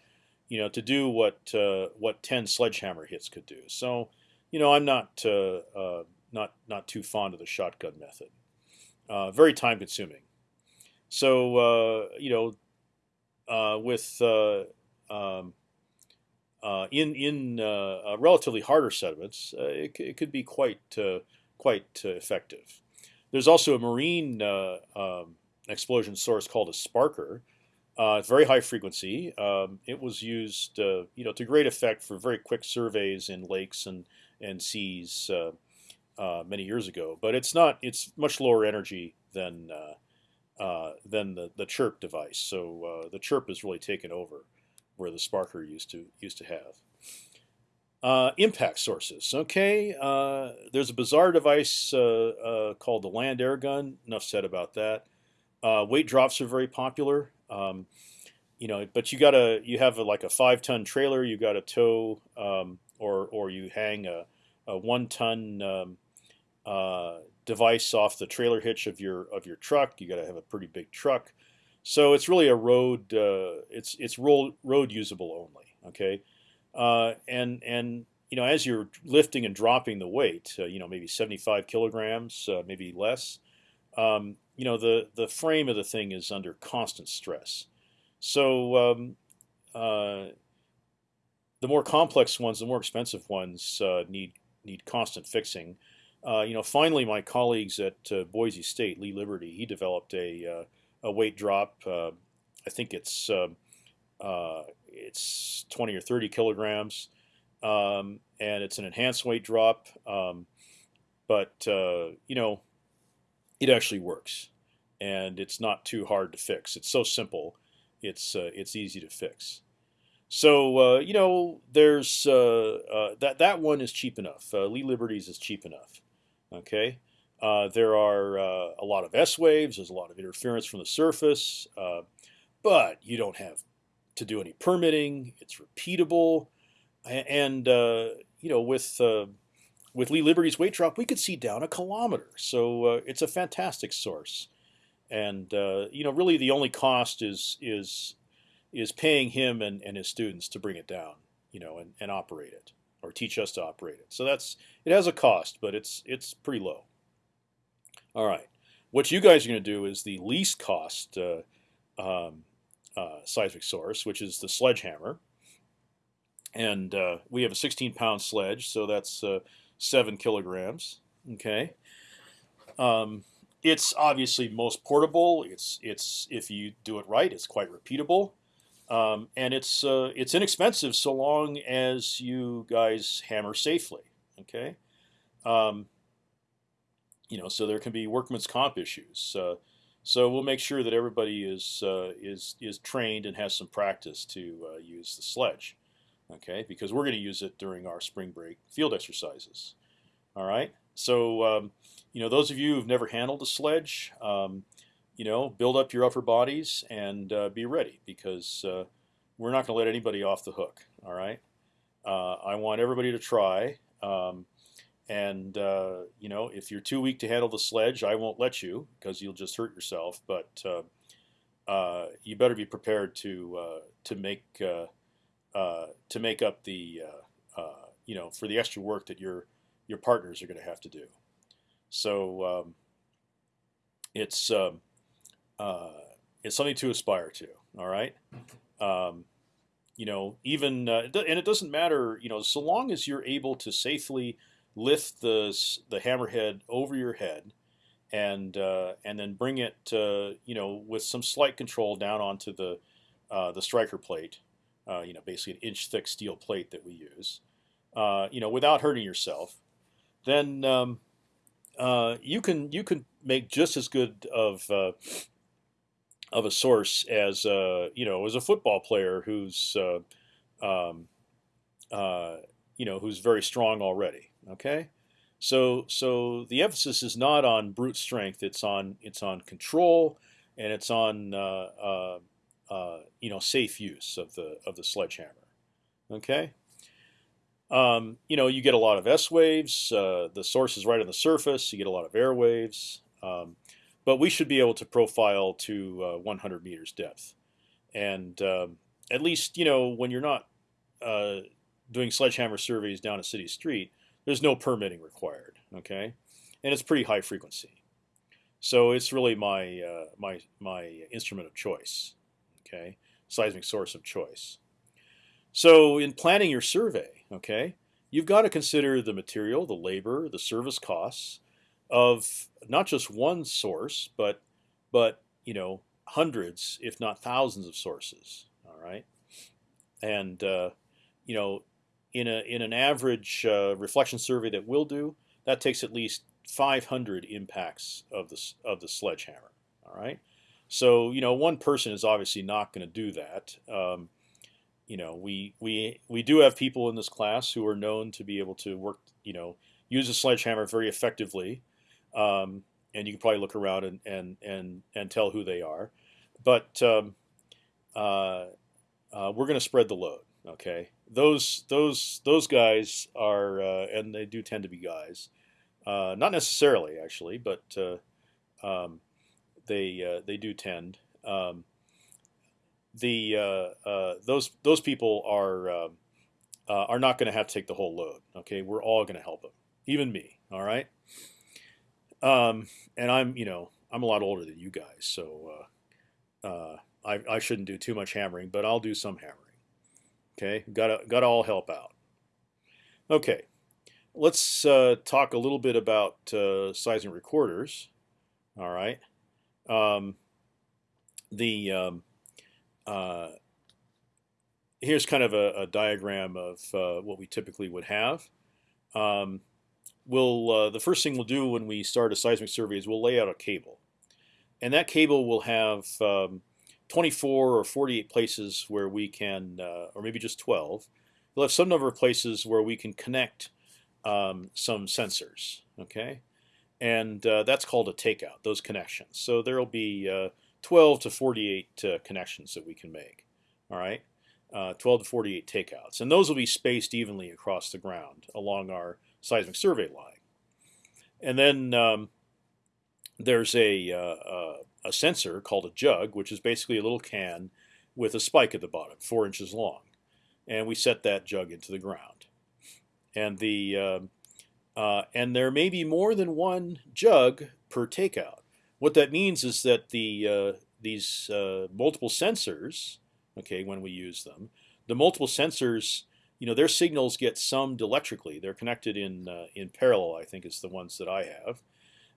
you know, to do what uh, what ten sledgehammer hits could do. So, you know, I'm not uh, uh, not not too fond of the shotgun method. Uh, very time consuming. So, uh, you know, uh, with um, in in relatively harder sediments, it, it, could be quite quite effective. There's also a marine um, explosion source called a sparker, uh, very high frequency. Um, it was used, uh, you know, to great effect for very quick surveys in lakes and and seas uh, uh many years ago. But it's not. It's much lower energy than uh, uh, than the the chirp device. So the chirp is really taken over where the sparker used to used to have. Impact sources. Okay, there's a bizarre device called the land air gun. Enough said about that. weight drops are very popular. Um, you know, but you gotta you have a, like a five ton trailer. You got to tow um, or or you hang a, a one ton um, uh, device off the trailer hitch of your of your truck. You got to have a pretty big truck. So it's really a road. Uh, it's it's road road usable only. Okay, uh, and and you know as you're lifting and dropping the weight, uh, you know maybe 75 kilograms, uh, maybe less. Um, you know the the frame of the thing is under constant stress. So um, uh, the more complex ones, the more expensive ones uh, need need constant fixing. You know, finally, my colleagues at Boise State, Lee Liberty, he developed a a weight drop. I think it's um, it's 20 or 30 kilograms, um, and it's an enhanced weight drop. Um, but you know, it actually works, and it's not too hard to fix. It's so simple, it's uh, it's easy to fix. So uh, you know, there's uh, uh that that one is cheap enough. Uh, Lee Liberties is cheap enough. Okay, uh, there are a lot of S waves. There's a lot of interference from the surface, but you don't have to do any permitting. It's repeatable. and uh, you know with uh, with Lee Liberty's weight drop, we could see down a kilometer. So uh, it's a fantastic source, and uh, you know really the only cost is is is paying him and, and his students to bring it down, you know, and, and operate it or teach us to operate it. So that's it has a cost, but it's it's pretty low. All right, what you guys are going to do is the least cost uh, um, uh, seismic source, which is the sledgehammer, and uh, we have a 16 pound sledge, so that's uh, seven kilograms. Okay. Um, it's obviously most portable. It's it's if you do it right, it's quite repeatable. Um, and it's uh, it's inexpensive so long as you guys hammer safely. Okay, um, you know, so there can be workman's comp issues. So we'll make sure that everybody is uh, is is trained and has some practice to uh, use the sledge. Okay, because we're going to use it during our spring break field exercises. All right. So um, you know, those of you who've never handled a sledge, um, you know, build up your upper bodies and uh, be ready because uh, we're not going to let anybody off the hook. All right. Uh, I want everybody to try. Um, and uh, you know, if you're too weak to handle the sledge, I won't let you because you'll just hurt yourself. But uh, uh, you better be prepared to to make to make up the you know for the extra work that your your partners are going to have to do. So um, it's um, uh, it's something to aspire to. All right. Um, you know, even uh, and it doesn't matter. You know, so long as you're able to safely lift the the hammerhead over your head, and uh, and then bring it, uh, you know, with some slight control down onto the uh, the striker plate. Uh, you know, basically an inch thick steel plate that we use. you know, without hurting yourself, then um, you can you can make just as good of of a source as uh, you know as a football player who's uh, um, uh, you know who's very strong already. Okay, so so the emphasis is not on brute strength; it's on it's on control and it's on uh, uh, uh, you know safe use of the of the sledgehammer. Okay. Um, you know, you get a lot of S waves. the source is right on the surface. You get a lot of air waves. Um, but we should be able to profile to uh, 100 meters depth, and um, at least you know when you're not uh, doing sledgehammer surveys down a city street, there's no permitting required. Okay, and it's pretty high frequency, so it's really my uh, my my instrument of choice. Okay, seismic source of choice. So in planning your survey, okay, you've got to consider the material, the labor, the service costs of not just one source, but but you know hundreds, if not thousands, of sources. All right, and uh, you know, in a in an average uh, reflection survey that we'll do, that takes at least 500 impacts of the of the sledgehammer. All right, so you know, one person is obviously not going to do that. Um, you know, we we we do have people in this class who are known to be able to work. You know, use a sledgehammer very effectively um, and you can probably look around and and and, and tell who they are. But um, uh, uh, we're going to spread the load. Okay, those those those guys are, uh, and they do tend to be guys, uh, not necessarily actually, but uh, um, they uh, they do tend. Um, the those those people are um, are not going to have to take the whole load. Okay, we're all going to help them, even me. All right. Um, and I'm, you know, I'm a lot older than you guys, so uh, uh, I, I shouldn't do too much hammering, but I'll do some hammering. Okay, gotta gotta all help out. Okay, let's uh, talk a little bit about uh, seismic recorders. All right, um, the um, uh, here's kind of a, a diagram of uh, what we typically would have. Um, we'll uh, the first thing we'll do when we start a seismic survey is we'll lay out a cable, and that cable will have um, 24 or 48 places where we can, uh, or maybe just 12. We'll have some number of places where we can connect um, some sensors. Okay, and uh, that's called a takeout. Those connections. So there will be uh, 12 to 48 uh, connections that we can make. All right. uh, 12 to 48 takeouts, and those will be spaced evenly across the ground along our seismic survey line. And then um, there's a, uh, a sensor called a jug, which is basically a little can with a spike at the bottom, four inches long, and we set that jug into the ground. And the uh, uh, and there may be more than one jug per takeout. What that means is that the uh, these uh, multiple sensors, okay, when we use them, the multiple sensors, you know, their signals get summed electrically. They're connected in uh, in parallel. I think is the ones that I have,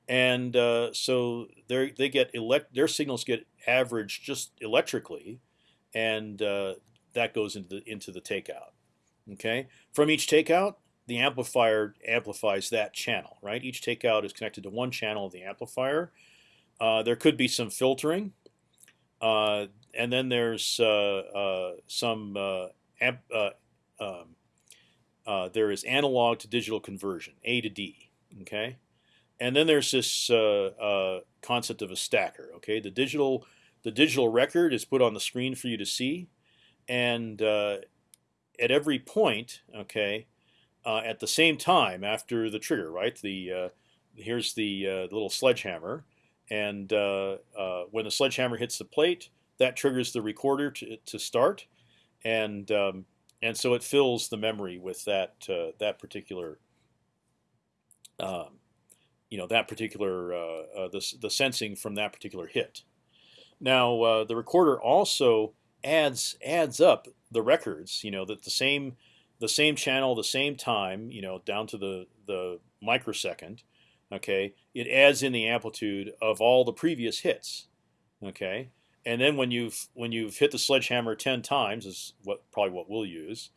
and uh, so they they get elect their signals get averaged just electrically, and uh, that goes into the into the takeout. Okay, from each takeout, the amplifier amplifies that channel. Right, each takeout is connected to one channel of the amplifier. Uh, there could be some filtering, uh, and then there's uh, uh, some amp, um, there is analog to digital conversion, A to D. Okay, and then there's this concept of a stacker. Okay, the digital the digital record is put on the screen for you to see, and at every point, okay, uh, at the same time after the trigger, right? The uh, here's the, uh, little sledgehammer, and uh, uh, when the sledgehammer hits the plate, that triggers the recorder to, to start, and um, and so it fills the memory with that uh, that particular um, you know that particular the the sensing from that particular hit. Now the recorder also adds adds up the records. You know that the same the same channel, the same time. You know down to the the microsecond okay, it adds in the amplitude of all the previous hits, okay. And then when you've when you've hit the sledgehammer ten times is what probably what we'll use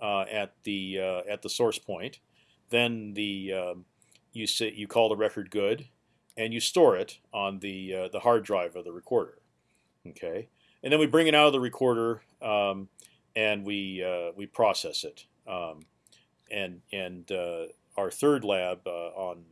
uh, at the uh, at the source point, then the um, you say you call the record good, and you store it on the uh, the hard drive of the recorder, okay. And then we bring it out of the recorder um, and we uh, we process it. Um, and and uh, our third lab uh, on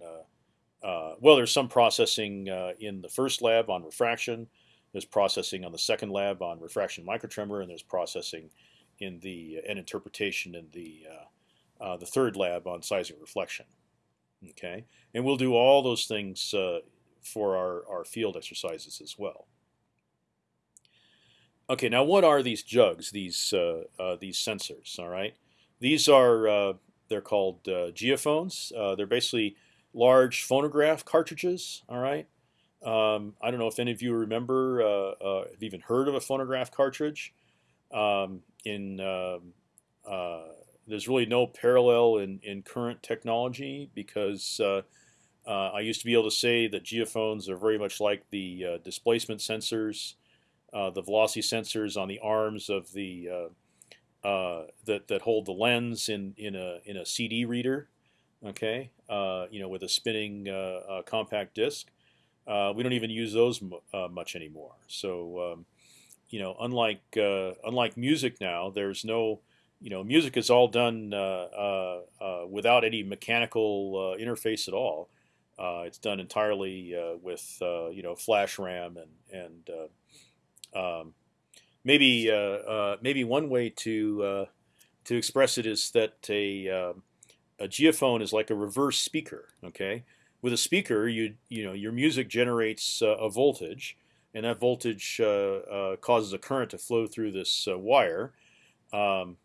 uh, well, there's some processing uh, in the first lab on refraction. There's processing on the second lab on refraction microtremor, and there's processing in the and interpretation in the uh, uh, the third lab on seismic reflection. Okay, and we'll do all those things uh, for our our field exercises as well. Okay, now what are these jugs? These these sensors. All right, these are they're called geophones. they're basically large phonograph cartridges. All right. Um, I don't know if any of you remember, uh, uh, have even heard of a phonograph cartridge. Um, in um, uh, there's really no parallel in, in current technology because uh, uh, I used to be able to say that geophones are very much like the uh, displacement sensors, the velocity sensors on the arms of the that that hold the lens in in a in a CD reader okay, uh, you know, with a spinning uh, uh, compact disc. we don't even use those much anymore. So, um, you know, unlike unlike music now, there's no you know, music is all done uh, uh, uh, without any mechanical interface at all. it's done entirely with you know flash RAM and and um, maybe maybe one way to to express it is that a um, a geophone is like a reverse speaker. Okay, with a speaker, you you know your music generates uh, a voltage, and that voltage uh, uh, causes a current to flow through this uh, wire, um,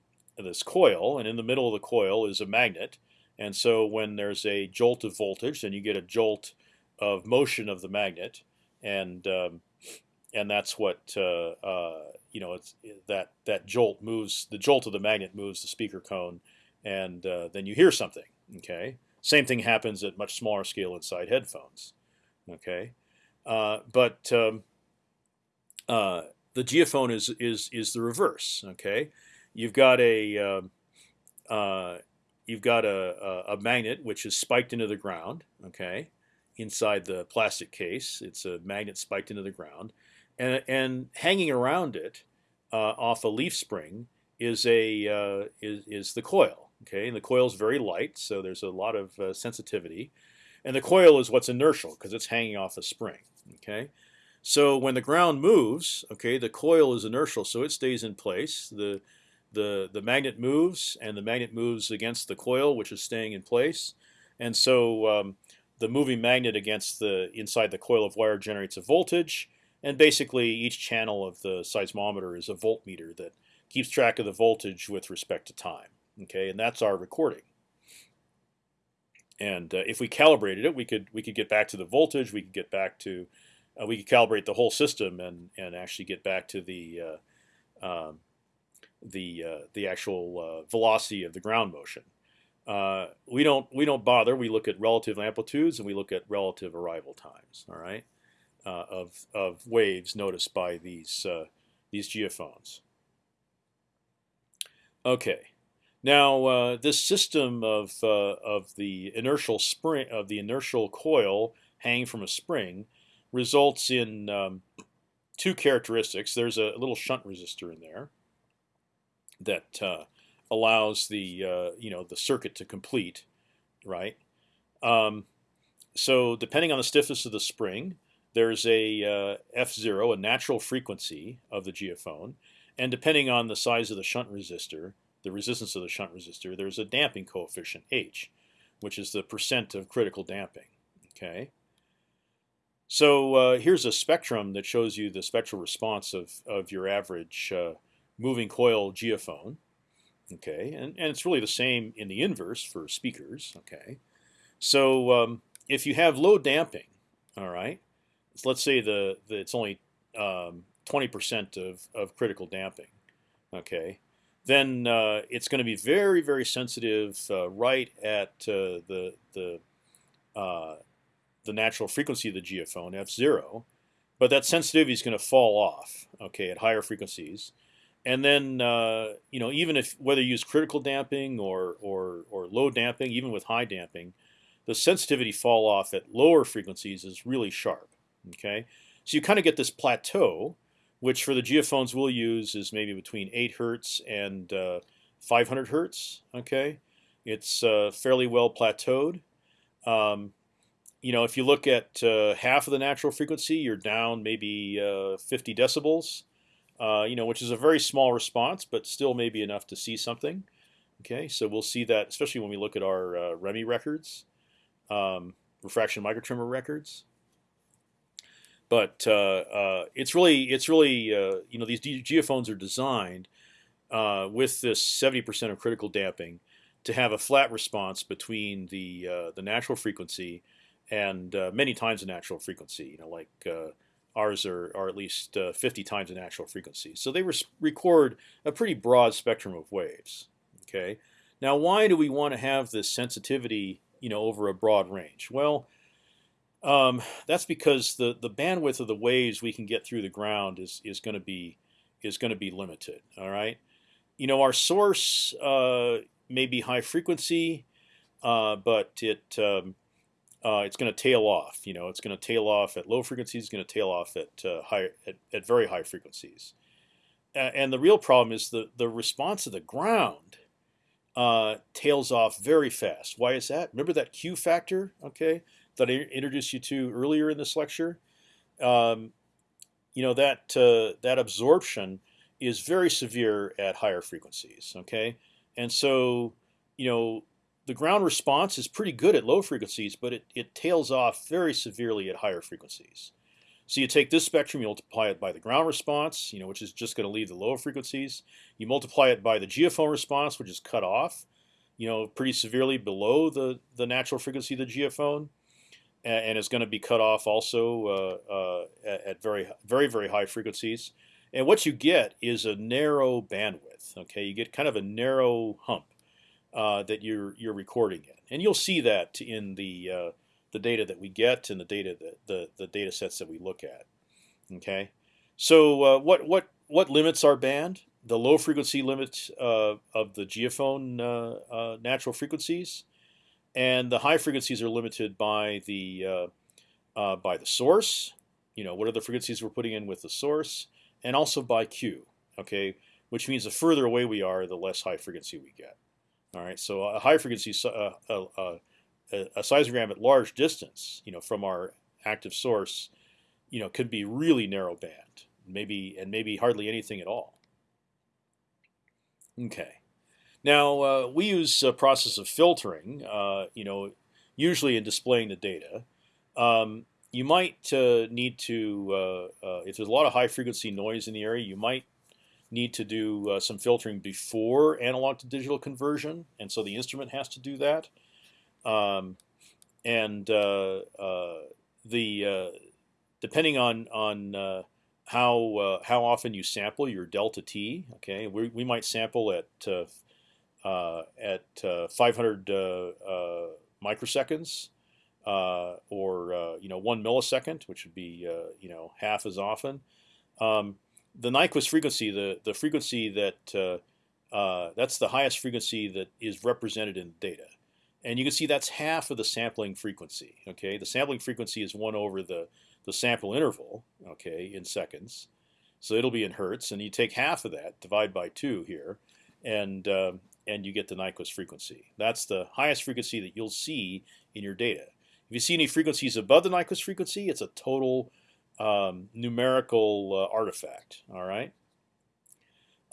this coil, and in the middle of the coil is a magnet. And so when there's a jolt of voltage, then you get a jolt of motion of the magnet, and um, and that's what uh, uh, you know. It's that that jolt moves the jolt of the magnet moves the speaker cone and uh, then you hear something. Okay, same thing happens at much smaller scale inside headphones. Okay, uh, but um, uh, the geophone is is is the reverse. Okay, you've got a um, uh, you've got a, a, a magnet which is spiked into the ground. Okay, inside the plastic case, it's a magnet spiked into the ground, and and hanging around it uh, off a leaf spring is a uh, is is the coil. Okay, and the coil is very light, so there's a lot of uh, sensitivity. And the coil is what's inertial because it's hanging off a spring. Okay, so when the ground moves, okay, the coil is inertial, so it stays in place. The the the magnet moves, and the magnet moves against the coil, which is staying in place, and so um, the moving magnet against the inside the coil of wire generates a voltage, and basically each channel of the seismometer is a voltmeter that keeps track of the voltage with respect to time. Okay, and that's our recording. And uh, if we calibrated it, we could we could get back to the voltage. We could get back to uh, we could calibrate the whole system and and actually get back to the uh, um, the uh, the actual uh, velocity of the ground motion. Uh, we don't we don't bother. We look at relative amplitudes and we look at relative arrival times. All right, of of waves noticed by these these geophones. Okay. Now, uh, this system of uh, of the inertial spring of the inertial coil hanging from a spring results in um, two characteristics. There's a little shunt resistor in there that uh, allows the uh, you know the circuit to complete, right? Um, so depending on the stiffness of the spring, there's a uh, f zero, a natural frequency of the geophone, and depending on the size of the shunt resistor, the resistance of the shunt resistor, there's a damping coefficient H, which is the percent of critical damping. Okay. So uh, here's a spectrum that shows you the spectral response of, of your average uh, moving coil geophone. Okay, and, and it's really the same in the inverse for speakers. Okay, so um, if you have low damping, all right, let's say the, the it's only 20% um, of, of critical damping. Okay, then uh, it's going to be very, very sensitive uh, right at uh, the the uh, the natural frequency of the geophone f zero, but that sensitivity is going to fall off. Okay, at higher frequencies, and then uh, you know even if whether you use critical damping or or or low damping, even with high damping, the sensitivity fall off at lower frequencies is really sharp. Okay, so you kind of get this plateau which for the geophones we'll use is maybe between 8 hertz and uh, 500 hertz. Okay, it's uh, fairly well plateaued. Um, you know, if you look at uh, half of the natural frequency, you're down maybe uh, 50 decibels. Uh, you know, which is a very small response, but still maybe enough to see something. Okay, so we'll see that, especially when we look at our uh, REMI records, um, refraction microtremor records. But uh, uh, it's really it's really uh, you know these geophones are designed with this 70% of critical damping to have a flat response between the the natural frequency and many times the natural frequency. You know, like ours are, are at least uh, 50 times the natural frequency. So they record a pretty broad spectrum of waves. Okay. Now, why do we want to have this sensitivity, you know, over a broad range? Well, um, that's because the the bandwidth of the waves we can get through the ground is is going to be is going to be limited. All right, you know our source uh, may be high frequency, uh, but it um, uh, it's going to tail off. You know, it's going to tail off at low frequencies. It's going to tail off at uh, high at, at very high frequencies. and the real problem is the the response of the ground uh, tails off very fast. Why is that? Remember that Q factor? Okay, that I introduced you to earlier in this lecture, um, you know that uh, that absorption is very severe at higher frequencies. Okay, and so you know the ground response is pretty good at low frequencies, but it, it tails off very severely at higher frequencies. So you take this spectrum, you multiply it by the ground response, you know, which is just going to leave the lower frequencies. You multiply it by the geophone response, which is cut off, you know, pretty severely below the the natural frequency of the geophone and is going to be cut off also uh, uh, at very very very high frequencies. And what you get is a narrow bandwidth. Okay, you get kind of a narrow hump uh, that you're you're recording in, and you'll see that in the uh, the data that we get and the data that the the data sets that we look at. Okay, so uh, what what what limits our band? The low frequency limit uh, of the geophone natural frequencies and the high frequencies are limited by the uh, uh, by the source. You know, what are the frequencies we're putting in with the source, and also by Q. Okay, which means the further away we are, the less high frequency we get. All right, so a high frequency, uh, uh, a, a seismogram at large distance, you know, from our active source, you know, could be really narrow band, maybe and maybe hardly anything at all. Okay. Now uh, we use a process of filtering. Uh, you know, usually in displaying the data. Um, you might uh, need to, uh, uh, if there's a lot of high frequency noise in the area, you might need to do uh, some filtering before analog to digital conversion, and so the instrument has to do that. Um, and uh, uh, the depending on on how how often you sample your delta t, okay, we, we might sample at at 500 microseconds uh, or uh, you know one millisecond, which would be uh, you know half as often. Um, the Nyquist frequency, the the frequency that uh, uh, that's the highest frequency that is represented in data, and you can see that's half of the sampling frequency. Okay, the sampling frequency is one over the the sample interval. Okay, in seconds, so it'll be in hertz, and you take half of that, divide by two here, and um, and you get the Nyquist frequency. That's the highest frequency that you'll see in your data. If you see any frequencies above the Nyquist frequency, it's a total um, numerical uh, artifact. All right.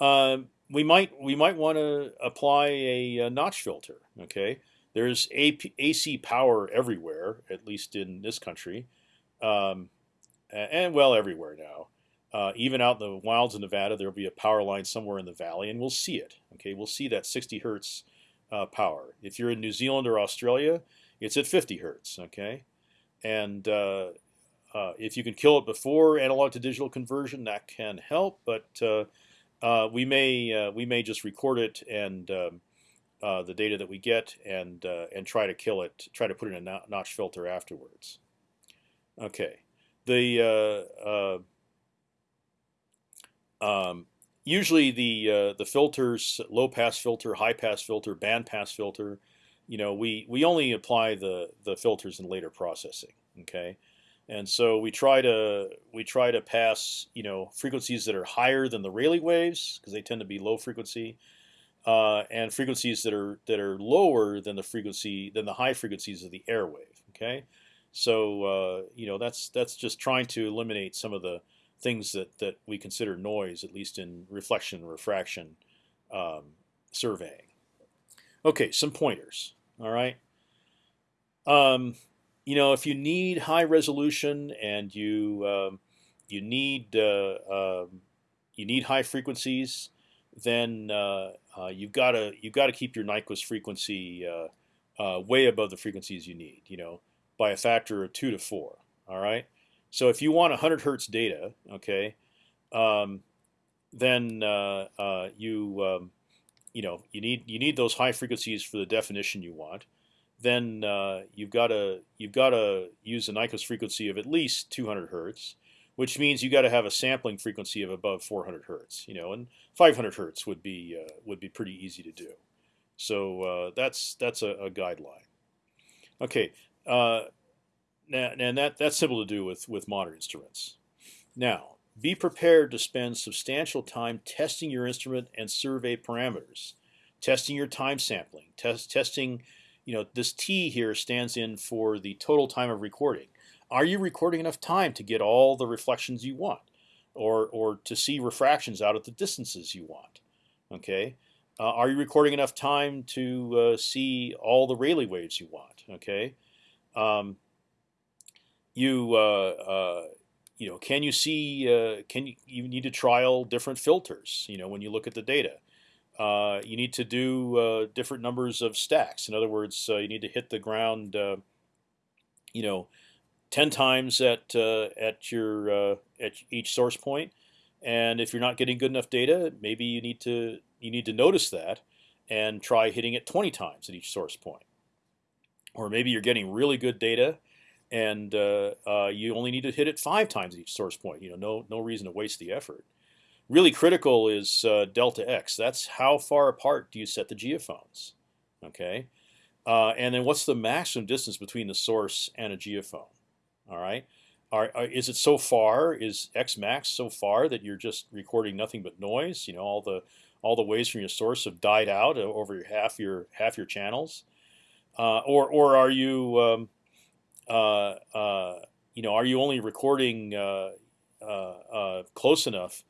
Um, we might we might want to apply a, a, notch filter. Okay, there's AP, AC power everywhere, at least in this country, um, and well everywhere now. Uh, even out in the wilds of Nevada, there will be a power line somewhere in the valley, and we'll see it. Okay, we'll see that 60 hertz uh, power. If you're in New Zealand or Australia, it's at 50 hertz. Okay, and uh, uh if you can kill it before analog to digital conversion, that can help. But uh, uh, we may we may just record it and um, the data that we get and and try to kill it, try to put in a notch filter afterwards. Okay, the um, usually the uh, the filters, low pass filter, high pass filter, band pass filter, you know, we we only apply the the filters in later processing. Okay, and so we try to we try to pass you know frequencies that are higher than the Rayleigh waves because they tend to be low frequency, uh, and frequencies that are that are lower than the frequency than the high frequencies of the air wave. Okay, so uh, you know that's that's just trying to eliminate some of the things that, that we consider noise, at least in reflection refraction um, surveying. Okay, some pointers. All right. Um, you know, if you need high resolution and you um, you need uh, uh, you need high frequencies, then uh, uh you've got to you've got to keep your Nyquist frequency uh, uh, way above the frequencies you need. You know, by a factor of two to four. All right. So if you want 100 hertz data, okay, um, then uh, you um, you know you need you need those high frequencies for the definition you want. Then uh, you've got to you've got to use a Nyquist frequency of at least 200 hertz, which means you got to have a sampling frequency of above 400 hertz. You know, and 500 hertz would be uh, would be pretty easy to do. So uh, that's that's a, a guideline. Okay. Uh, now, and that that's simple to do with with modern instruments. Now, be prepared to spend substantial time testing your instrument and survey parameters, testing your time sampling, test testing. You know, this T here stands in for the total time of recording. Are you recording enough time to get all the reflections you want, or or to see refractions out at the distances you want? Okay. Uh, are you recording enough time to uh, see all the Rayleigh waves you want? Okay. Um, you uh, uh, you know can you see uh, can you you need to trial different filters you know when you look at the data uh, you need to do uh, different numbers of stacks in other words uh, you need to hit the ground you know 10 times at at your at each source point. point and if you're not getting good enough data maybe you need to you need to notice that and try hitting it 20 times at each source point or maybe you're getting really good data and uh, uh, you only need to hit it five times at each source point. You know, no no reason to waste the effort. Really critical is uh, delta x. That's how far apart do you set the geophones? Okay, uh, and then what's the maximum distance between the source and a geophone? All right, are, are, is it so far? Is x max so far that you're just recording nothing but noise? You know, all the all the waves from your source have died out over half your half your channels, uh, or or are you um, uh, uh, you know, are you only recording uh, close enough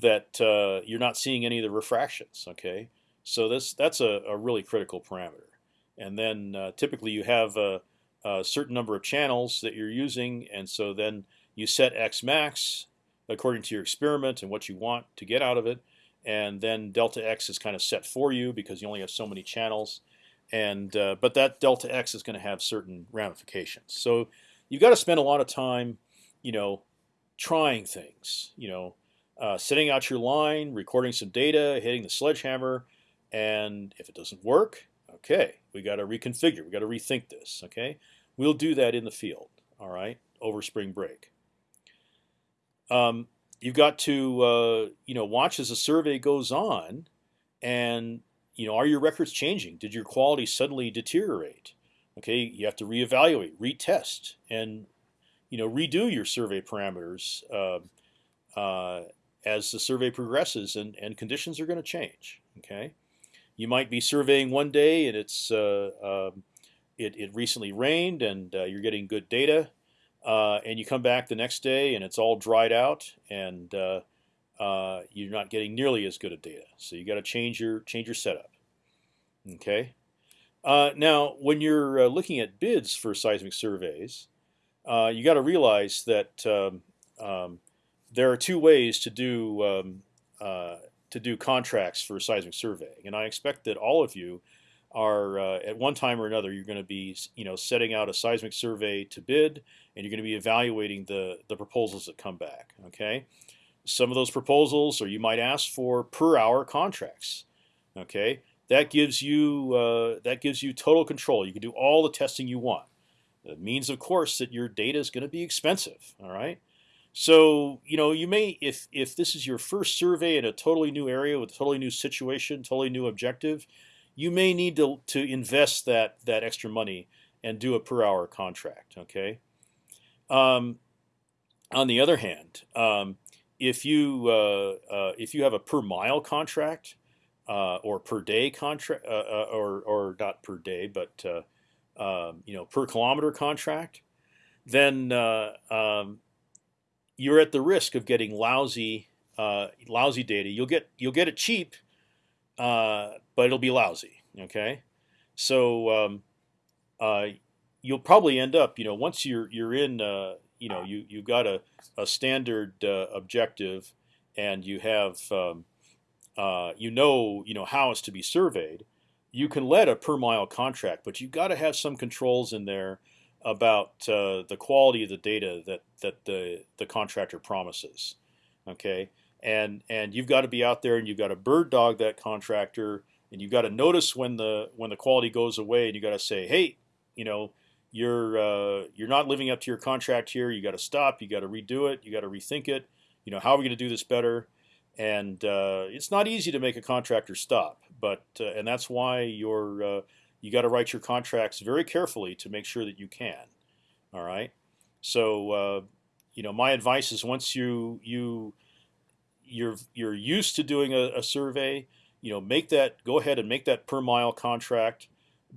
that uh, you're not seeing any of the refractions. Okay, so this that's a, a really critical parameter. And then uh, typically you have a, a, certain number of channels that you're using, and so then you set x max according to your experiment and what you want to get out of it, and then delta x is kind of set for you because you only have so many channels, and uh, but that delta x is going to have certain ramifications. So you've got to spend a lot of time, you know, trying things, you know, uh, setting out your line, recording some data, hitting the sledgehammer, and if it doesn't work, okay, we got to reconfigure. We got to rethink this. Okay, we'll do that in the field. All right, over spring break. Um, you've got to uh, you know watch as the survey goes on, and you know are your records changing? Did your quality suddenly deteriorate? Okay, you have to reevaluate, retest, and you know redo your survey parameters uh, uh, as the survey progresses, and and conditions are going to change. Okay you might be surveying one day and it's uh, um, it, it recently rained and uh, you're getting good data, uh, and you come back the next day and it's all dried out and uh, uh, you're not getting nearly as good of data. So you got to change your change your setup. Okay. Now, when you're looking at bids for seismic surveys, you got to realize that um, um, there are two ways to do um, to do contracts for seismic surveying, and I expect that all of you are uh, at one time or another you're going to be you know setting out a seismic survey to bid, and you're going to be evaluating the the proposals that come back. Okay, some of those proposals, or you might ask for per hour contracts. Okay, that gives you uh, that gives you total control. You can do all the testing you want. It means, of course, that your data is going to be expensive. All right. So you know you may if if this is your first survey in a totally new area with a totally new situation, totally new objective, you may need to to invest that that extra money and do a per hour contract. Okay. Um, on the other hand, um, if you uh, uh, if you have a per mile contract uh, or per day contract, uh, uh, or or not per day, but uh, um, you know per kilometer contract, then um, you're at the risk of getting lousy uh, lousy data. You'll get you'll get it cheap, uh, but it'll be lousy. Okay, so um, uh, you'll probably end up you know once you're you're in uh, you know you you got a a standard uh, objective and you have um, you know you know how it's to be surveyed. You can let a per mile contract, but you've got to have some controls in there about uh, the quality of the data that that the the contractor promises. Okay, and and you've got to be out there and you've got to bird dog that contractor and you've got to notice when the when the quality goes away and you got to say, hey, you know, you're uh, you're not living up to your contract here. You got to stop. You got to redo it. You got to rethink it. You know, how are we going to do this better? And uh, it's not easy to make a contractor stop, but uh, and that's why your uh, you got to write your contracts very carefully to make sure that you can. All right. So uh, you know, my advice is once you you you're you're used to doing a, a, survey, you know, make that go ahead and make that per mile contract,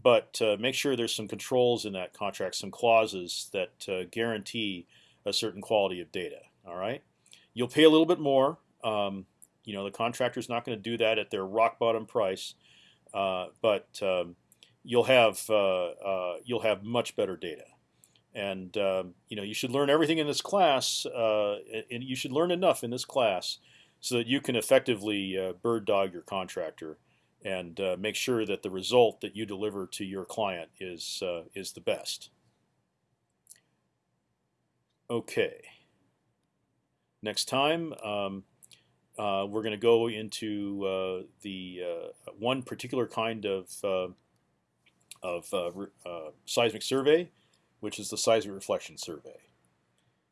but uh, make sure there's some controls in that contract, some clauses that uh, guarantee a certain quality of data. All right. You'll pay a little bit more. Um, you know, the contractor's not going to do that at their rock bottom price, uh, but um, you'll have uh, uh, you'll have much better data. And um, you know you should learn everything in this class, uh, and you should learn enough in this class so that you can effectively bird dog your contractor and uh, make sure that the result that you deliver to your client is uh, is the best. Okay. Next time. Um, uh, we're going to go into the one particular kind of of uh, uh, seismic survey, which is the seismic reflection survey.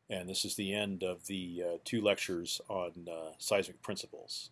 And this is the end of the uh, two lectures on seismic principles.